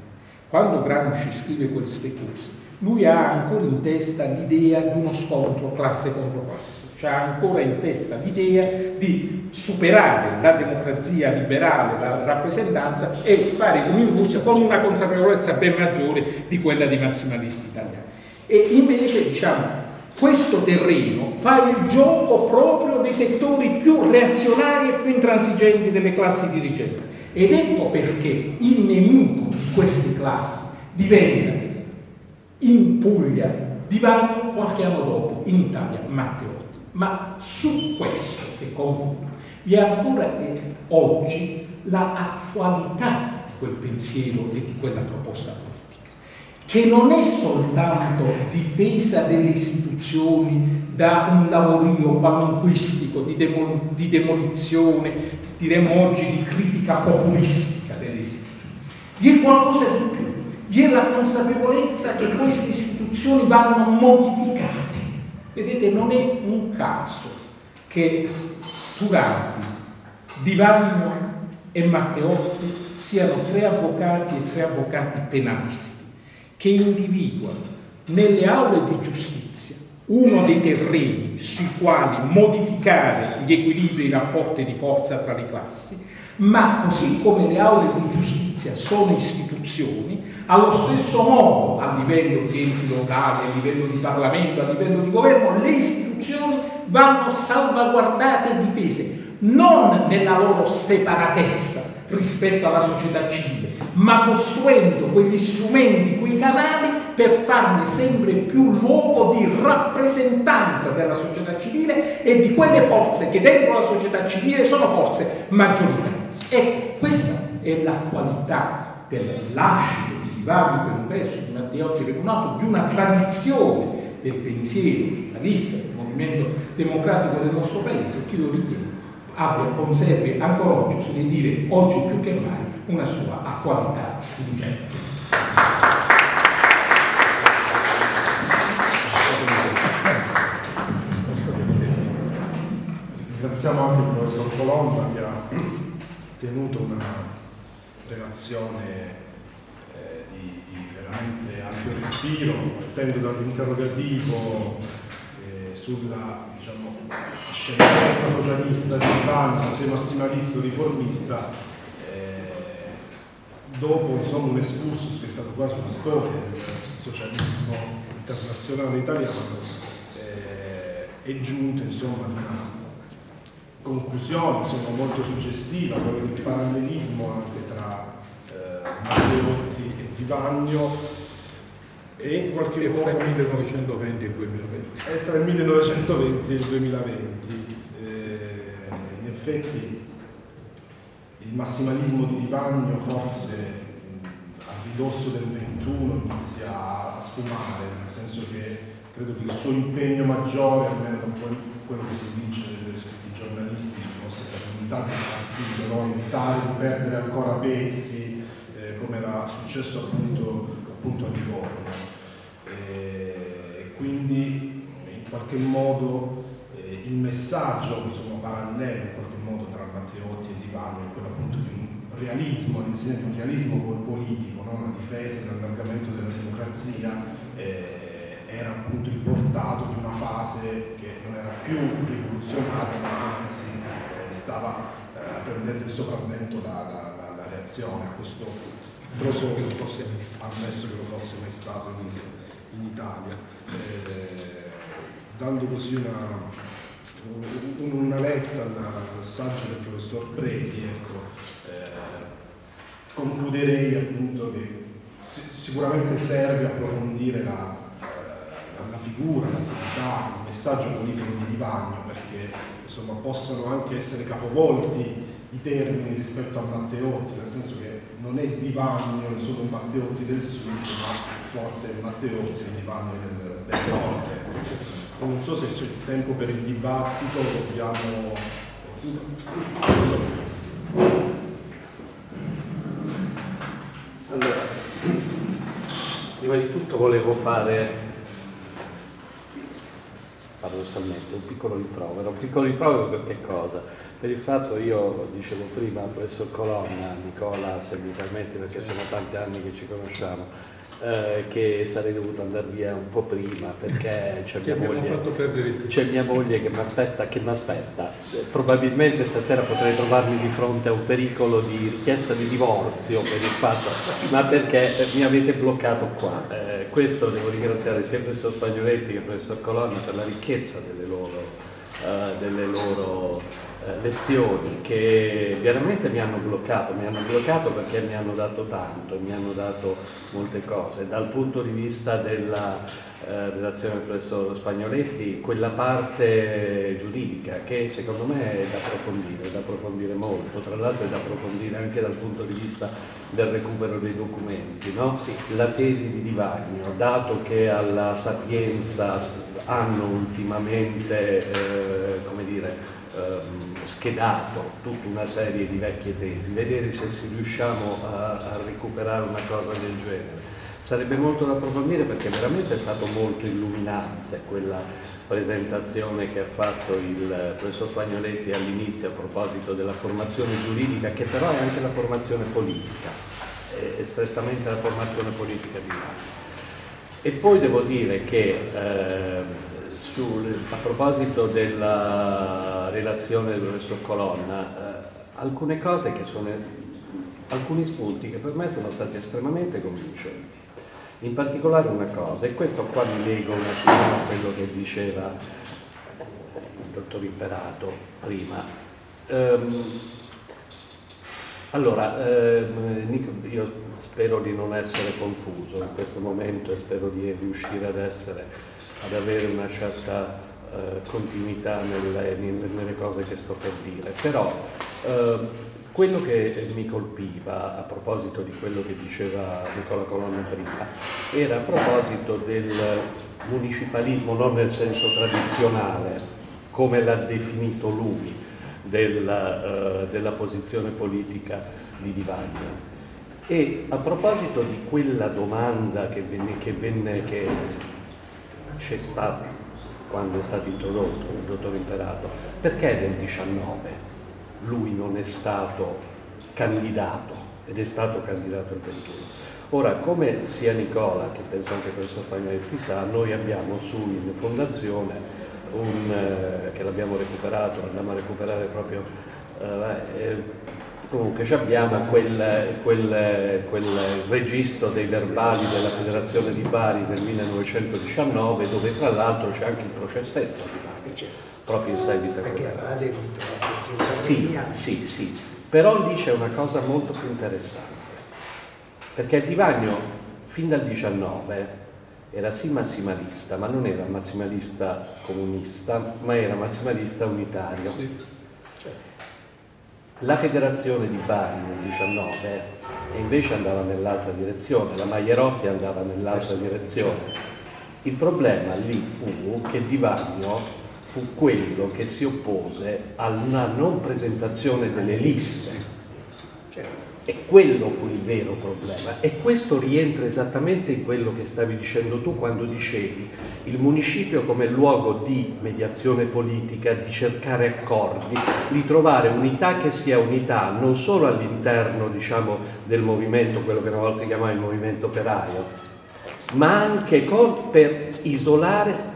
Quando Gramsci scrive queste cose, lui ha ancora in testa l'idea di uno scontro classe contro classe, cioè ha ancora in testa l'idea di superare la democrazia liberale, la rappresentanza e fare Russia con una consapevolezza ben maggiore di quella dei massimalisti italiani. E invece, diciamo, questo terreno fa il gioco proprio dei settori più reazionari e più intransigenti delle classi dirigenti ed ecco perché il nemico di queste classi diventa in Puglia Divano qualche anno dopo, in Italia Matteotti. Ma su questo, e concludo, vi è ancora oggi l'attualità di quel pensiero e di quella proposta politica, che non è soltanto difesa delle istituzioni da un lavorio qualunquistico di, demol di demolizione, diremmo oggi di critica populistica delle istituzioni. Vi è qualcosa di più, vi è la consapevolezza che queste istituzioni vanno modificate. Vedete, non è un caso che Turati, Divagno e Matteotti siano tre avvocati e tre avvocati penalisti che individuano nelle aule di giustizia uno dei terreni sui quali modificare gli equilibri e i rapporti di forza tra le classi, ma così come le aule di giustizia sono istituzioni, allo stesso modo a livello di enti locali, a livello di Parlamento, a livello di governo, le istituzioni vanno salvaguardate e difese, non nella loro separatezza rispetto alla società civile, ma costruendo quegli strumenti, quei canali per farne sempre più luogo di rappresentanza della società civile e di quelle forze che dentro la società civile sono forze maggioritarie. E questa è la qualità del lascito di Ivano per un verso di Matteotti Remunato di una tradizione del pensiero socialista, del movimento democratico del nostro paese, che io ritengo abbia, conservi ancora oggi, si deve dire oggi più che mai, una sua attualità stringente. Ringraziamo anche il professor Colomba che ha tenuto una relazione eh, di, di, respiro, partendo dall'interrogativo eh, sulla diciamo, scienza socialista di Ivano, se massimalista o riformista, eh, dopo insomma, un excursus che è stato quasi una storia del socialismo internazionale italiano, eh, è giunto insomma una conclusione insomma, molto suggestiva, quella del parallelismo anche tra eh, Matteotti e Divagno e qualche e tra il 1920 e il 2020. E tra il 1920 e il 2020. Eh, in effetti il massimalismo di Divagno forse a ridosso del 21 inizia a sfumare, nel senso che credo che il suo impegno maggiore, almeno da quello che si dice nei scritti giornalistici, fosse per l'unità del partito, no? evitare di perdere ancora pezzi, eh, come era successo appunto, appunto a Livorno quindi in qualche modo eh, il messaggio insomma, parallelo in qualche modo tra Matteotti e Divano è quello appunto di un realismo, l'insegna di un realismo politico, no? una difesa, un allargamento della democrazia eh, era appunto il portato di una fase che non era più rivoluzionaria ma anzi eh, stava eh, prendendo il sopravvento dalla da, da reazione. A questo profondo ammesso che lo fosse mai stato in, in Italia eh, dando così una, una letta al saggio del professor Preti ecco, eh, concluderei appunto che sicuramente serve approfondire la, la, la figura, l'attività, il messaggio politico di Divagno perché insomma, possano anche essere capovolti i termini rispetto a Matteotti, nel senso che non è Divagno solo un Matteotti del sud, ma forse Matteotti e Divagno del, del nord. Non so se c'è tempo per il dibattito, dobbiamo... Allora, prima di tutto volevo fare, paradossalmente, un piccolo rimprovero. Un piccolo rimprovero per che cosa? Per il fatto, io dicevo prima, professor Colonna, Nicola, se mi permetti, perché sono tanti anni che ci conosciamo, eh, che sarei dovuto andare via un po' prima perché c'è mia, mia moglie che mi aspetta, che mi aspetta. Probabilmente stasera potrei trovarmi di fronte a un pericolo di richiesta di divorzio per il fatto, ma perché mi avete bloccato qua. Eh, questo devo ringraziare sia il professor Spagnoletti che il professor Colonna per la ricchezza delle loro, eh, delle loro eh, lezioni che veramente mi hanno bloccato, mi hanno bloccato perché mi hanno dato tanto, mi hanno dato molte cose. Dal punto di vista della eh, relazione del professor Spagnoletti, quella parte giuridica che secondo me è da approfondire, da approfondire molto, tra l'altro è da approfondire anche dal punto di vista del recupero dei documenti, no? sì. la tesi di Divagno, dato che alla Sapienza hanno ultimamente, eh, dire, ehm, schedato tutta una serie di vecchie tesi, vedere se si riusciamo a, a recuperare una cosa del genere. Sarebbe molto da approfondire perché veramente è stato molto illuminante quella presentazione che ha fatto il professor Spagnoletti all'inizio a proposito della formazione giuridica, che però è anche la formazione politica, è strettamente la formazione politica di Milano. E poi devo dire che eh, sul, a proposito della relazione del professor Colonna, eh, alcune cose che sono, alcuni spunti che per me sono stati estremamente convincenti. In particolare una cosa, e questo qua mi leggo un attimo a quello che diceva il dottor Imperato prima. Um, allora, ehm, io spero di non essere confuso in questo momento e spero di riuscire ad essere ad avere una certa eh, continuità nelle, nelle, cose che sto per dire. Però eh, quello che mi colpiva a proposito di quello che diceva Nicola Colonna prima era a proposito del municipalismo non nel senso tradizionale come l'ha definito lui della, uh, della posizione politica di Divaglia. E a proposito di quella domanda che venne, che, venne, che c'è stato quando è stato introdotto il dottor Imperato, perché nel 19 lui non è stato candidato ed è stato candidato il 21? Ora, come sia Nicola, che penso anche il professor Pagnetti sa, noi abbiamo su in fondazione un, eh, che l'abbiamo recuperato, andiamo a recuperare proprio eh, Comunque abbiamo quel, quel, quel, registro dei verbali della Federazione di Bari del 1919 dove tra l'altro c'è anche il processetto di Bari, proprio in seguito a quello. Sì, sì, sì, però lì c'è una cosa molto più interessante, perché il Divagno fin dal 19 era sì massimalista, ma non era massimalista comunista, ma era massimalista unitario. Sì la federazione di Bari nel 19 invece andava nell'altra direzione, la Maierotti andava nell'altra direzione. Il problema lì fu che Di Vagno fu quello che si oppose alla non presentazione delle liste. E quello fu il vero problema. E questo rientra esattamente in quello che stavi dicendo tu quando dicevi il municipio come luogo di mediazione politica, di cercare accordi, di trovare unità che sia unità non solo all'interno diciamo, del movimento, quello che una volta si chiamava il movimento operaio, ma anche per isolare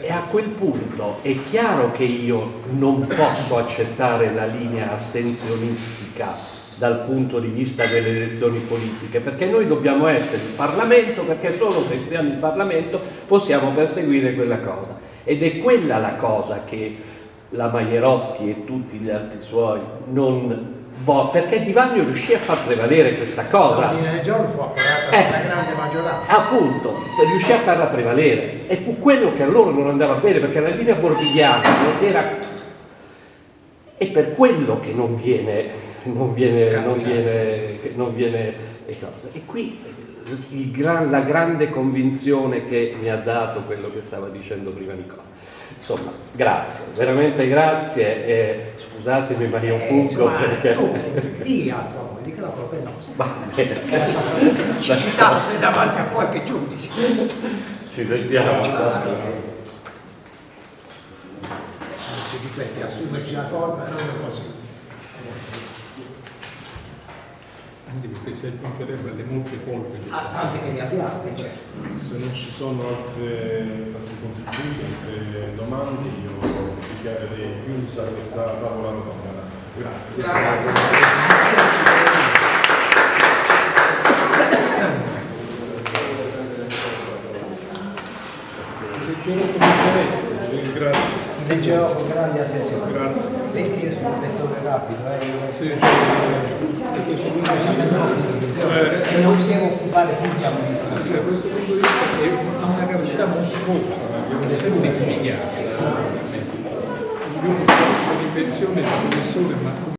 e a quel punto è chiaro che io non posso accettare la linea astensionistica dal punto di vista delle elezioni politiche, perché noi dobbiamo essere il Parlamento, perché solo se siamo il Parlamento possiamo perseguire quella cosa. Ed è quella la cosa che la Maierotti e tutti gli altri suoi non vogliono, perché Di Vagno riuscì a far prevalere questa cosa. L'ordine del giorno fu approvato Eh. una grande maggioranza. Appunto, riuscì a farla prevalere. E fu quello che a loro non andava bene, perché la linea bordigliana non era... È per quello che non viene, non viene, non viene, che non viene e. E qui il gran- la grande convinzione che mi ha dato quello che stava dicendo prima Nicola. Insomma, grazie, veramente grazie. E scusatemi ma io Eh, fuggo perché... tu, di a tua moglie che la colpa è nostra. Ci citasse davanti a qualche giudice. Ci sentiamo. Ti ripeti, assumerci la colpa non è possibile. Anche perché si aggiungerebbe alle molte colpe che Ah, tante che ne abbiamo, eh, certo. Se non ci sono altre, altri contributi, altre domande, io dichiarerei chiusa questa tavola rotonda. Grazie. interesse. Grazie. Leggerò con grande attenzione. Grazie. Vedi, io sono un lettore rapido, eh. Sì, sì, amministratore. E non mi devo occupare più di amministrazione. da questo punto di vista ha una capacità mostruosa, l'abbiamo sempre impiegata. Io sono in pensione da professore, ma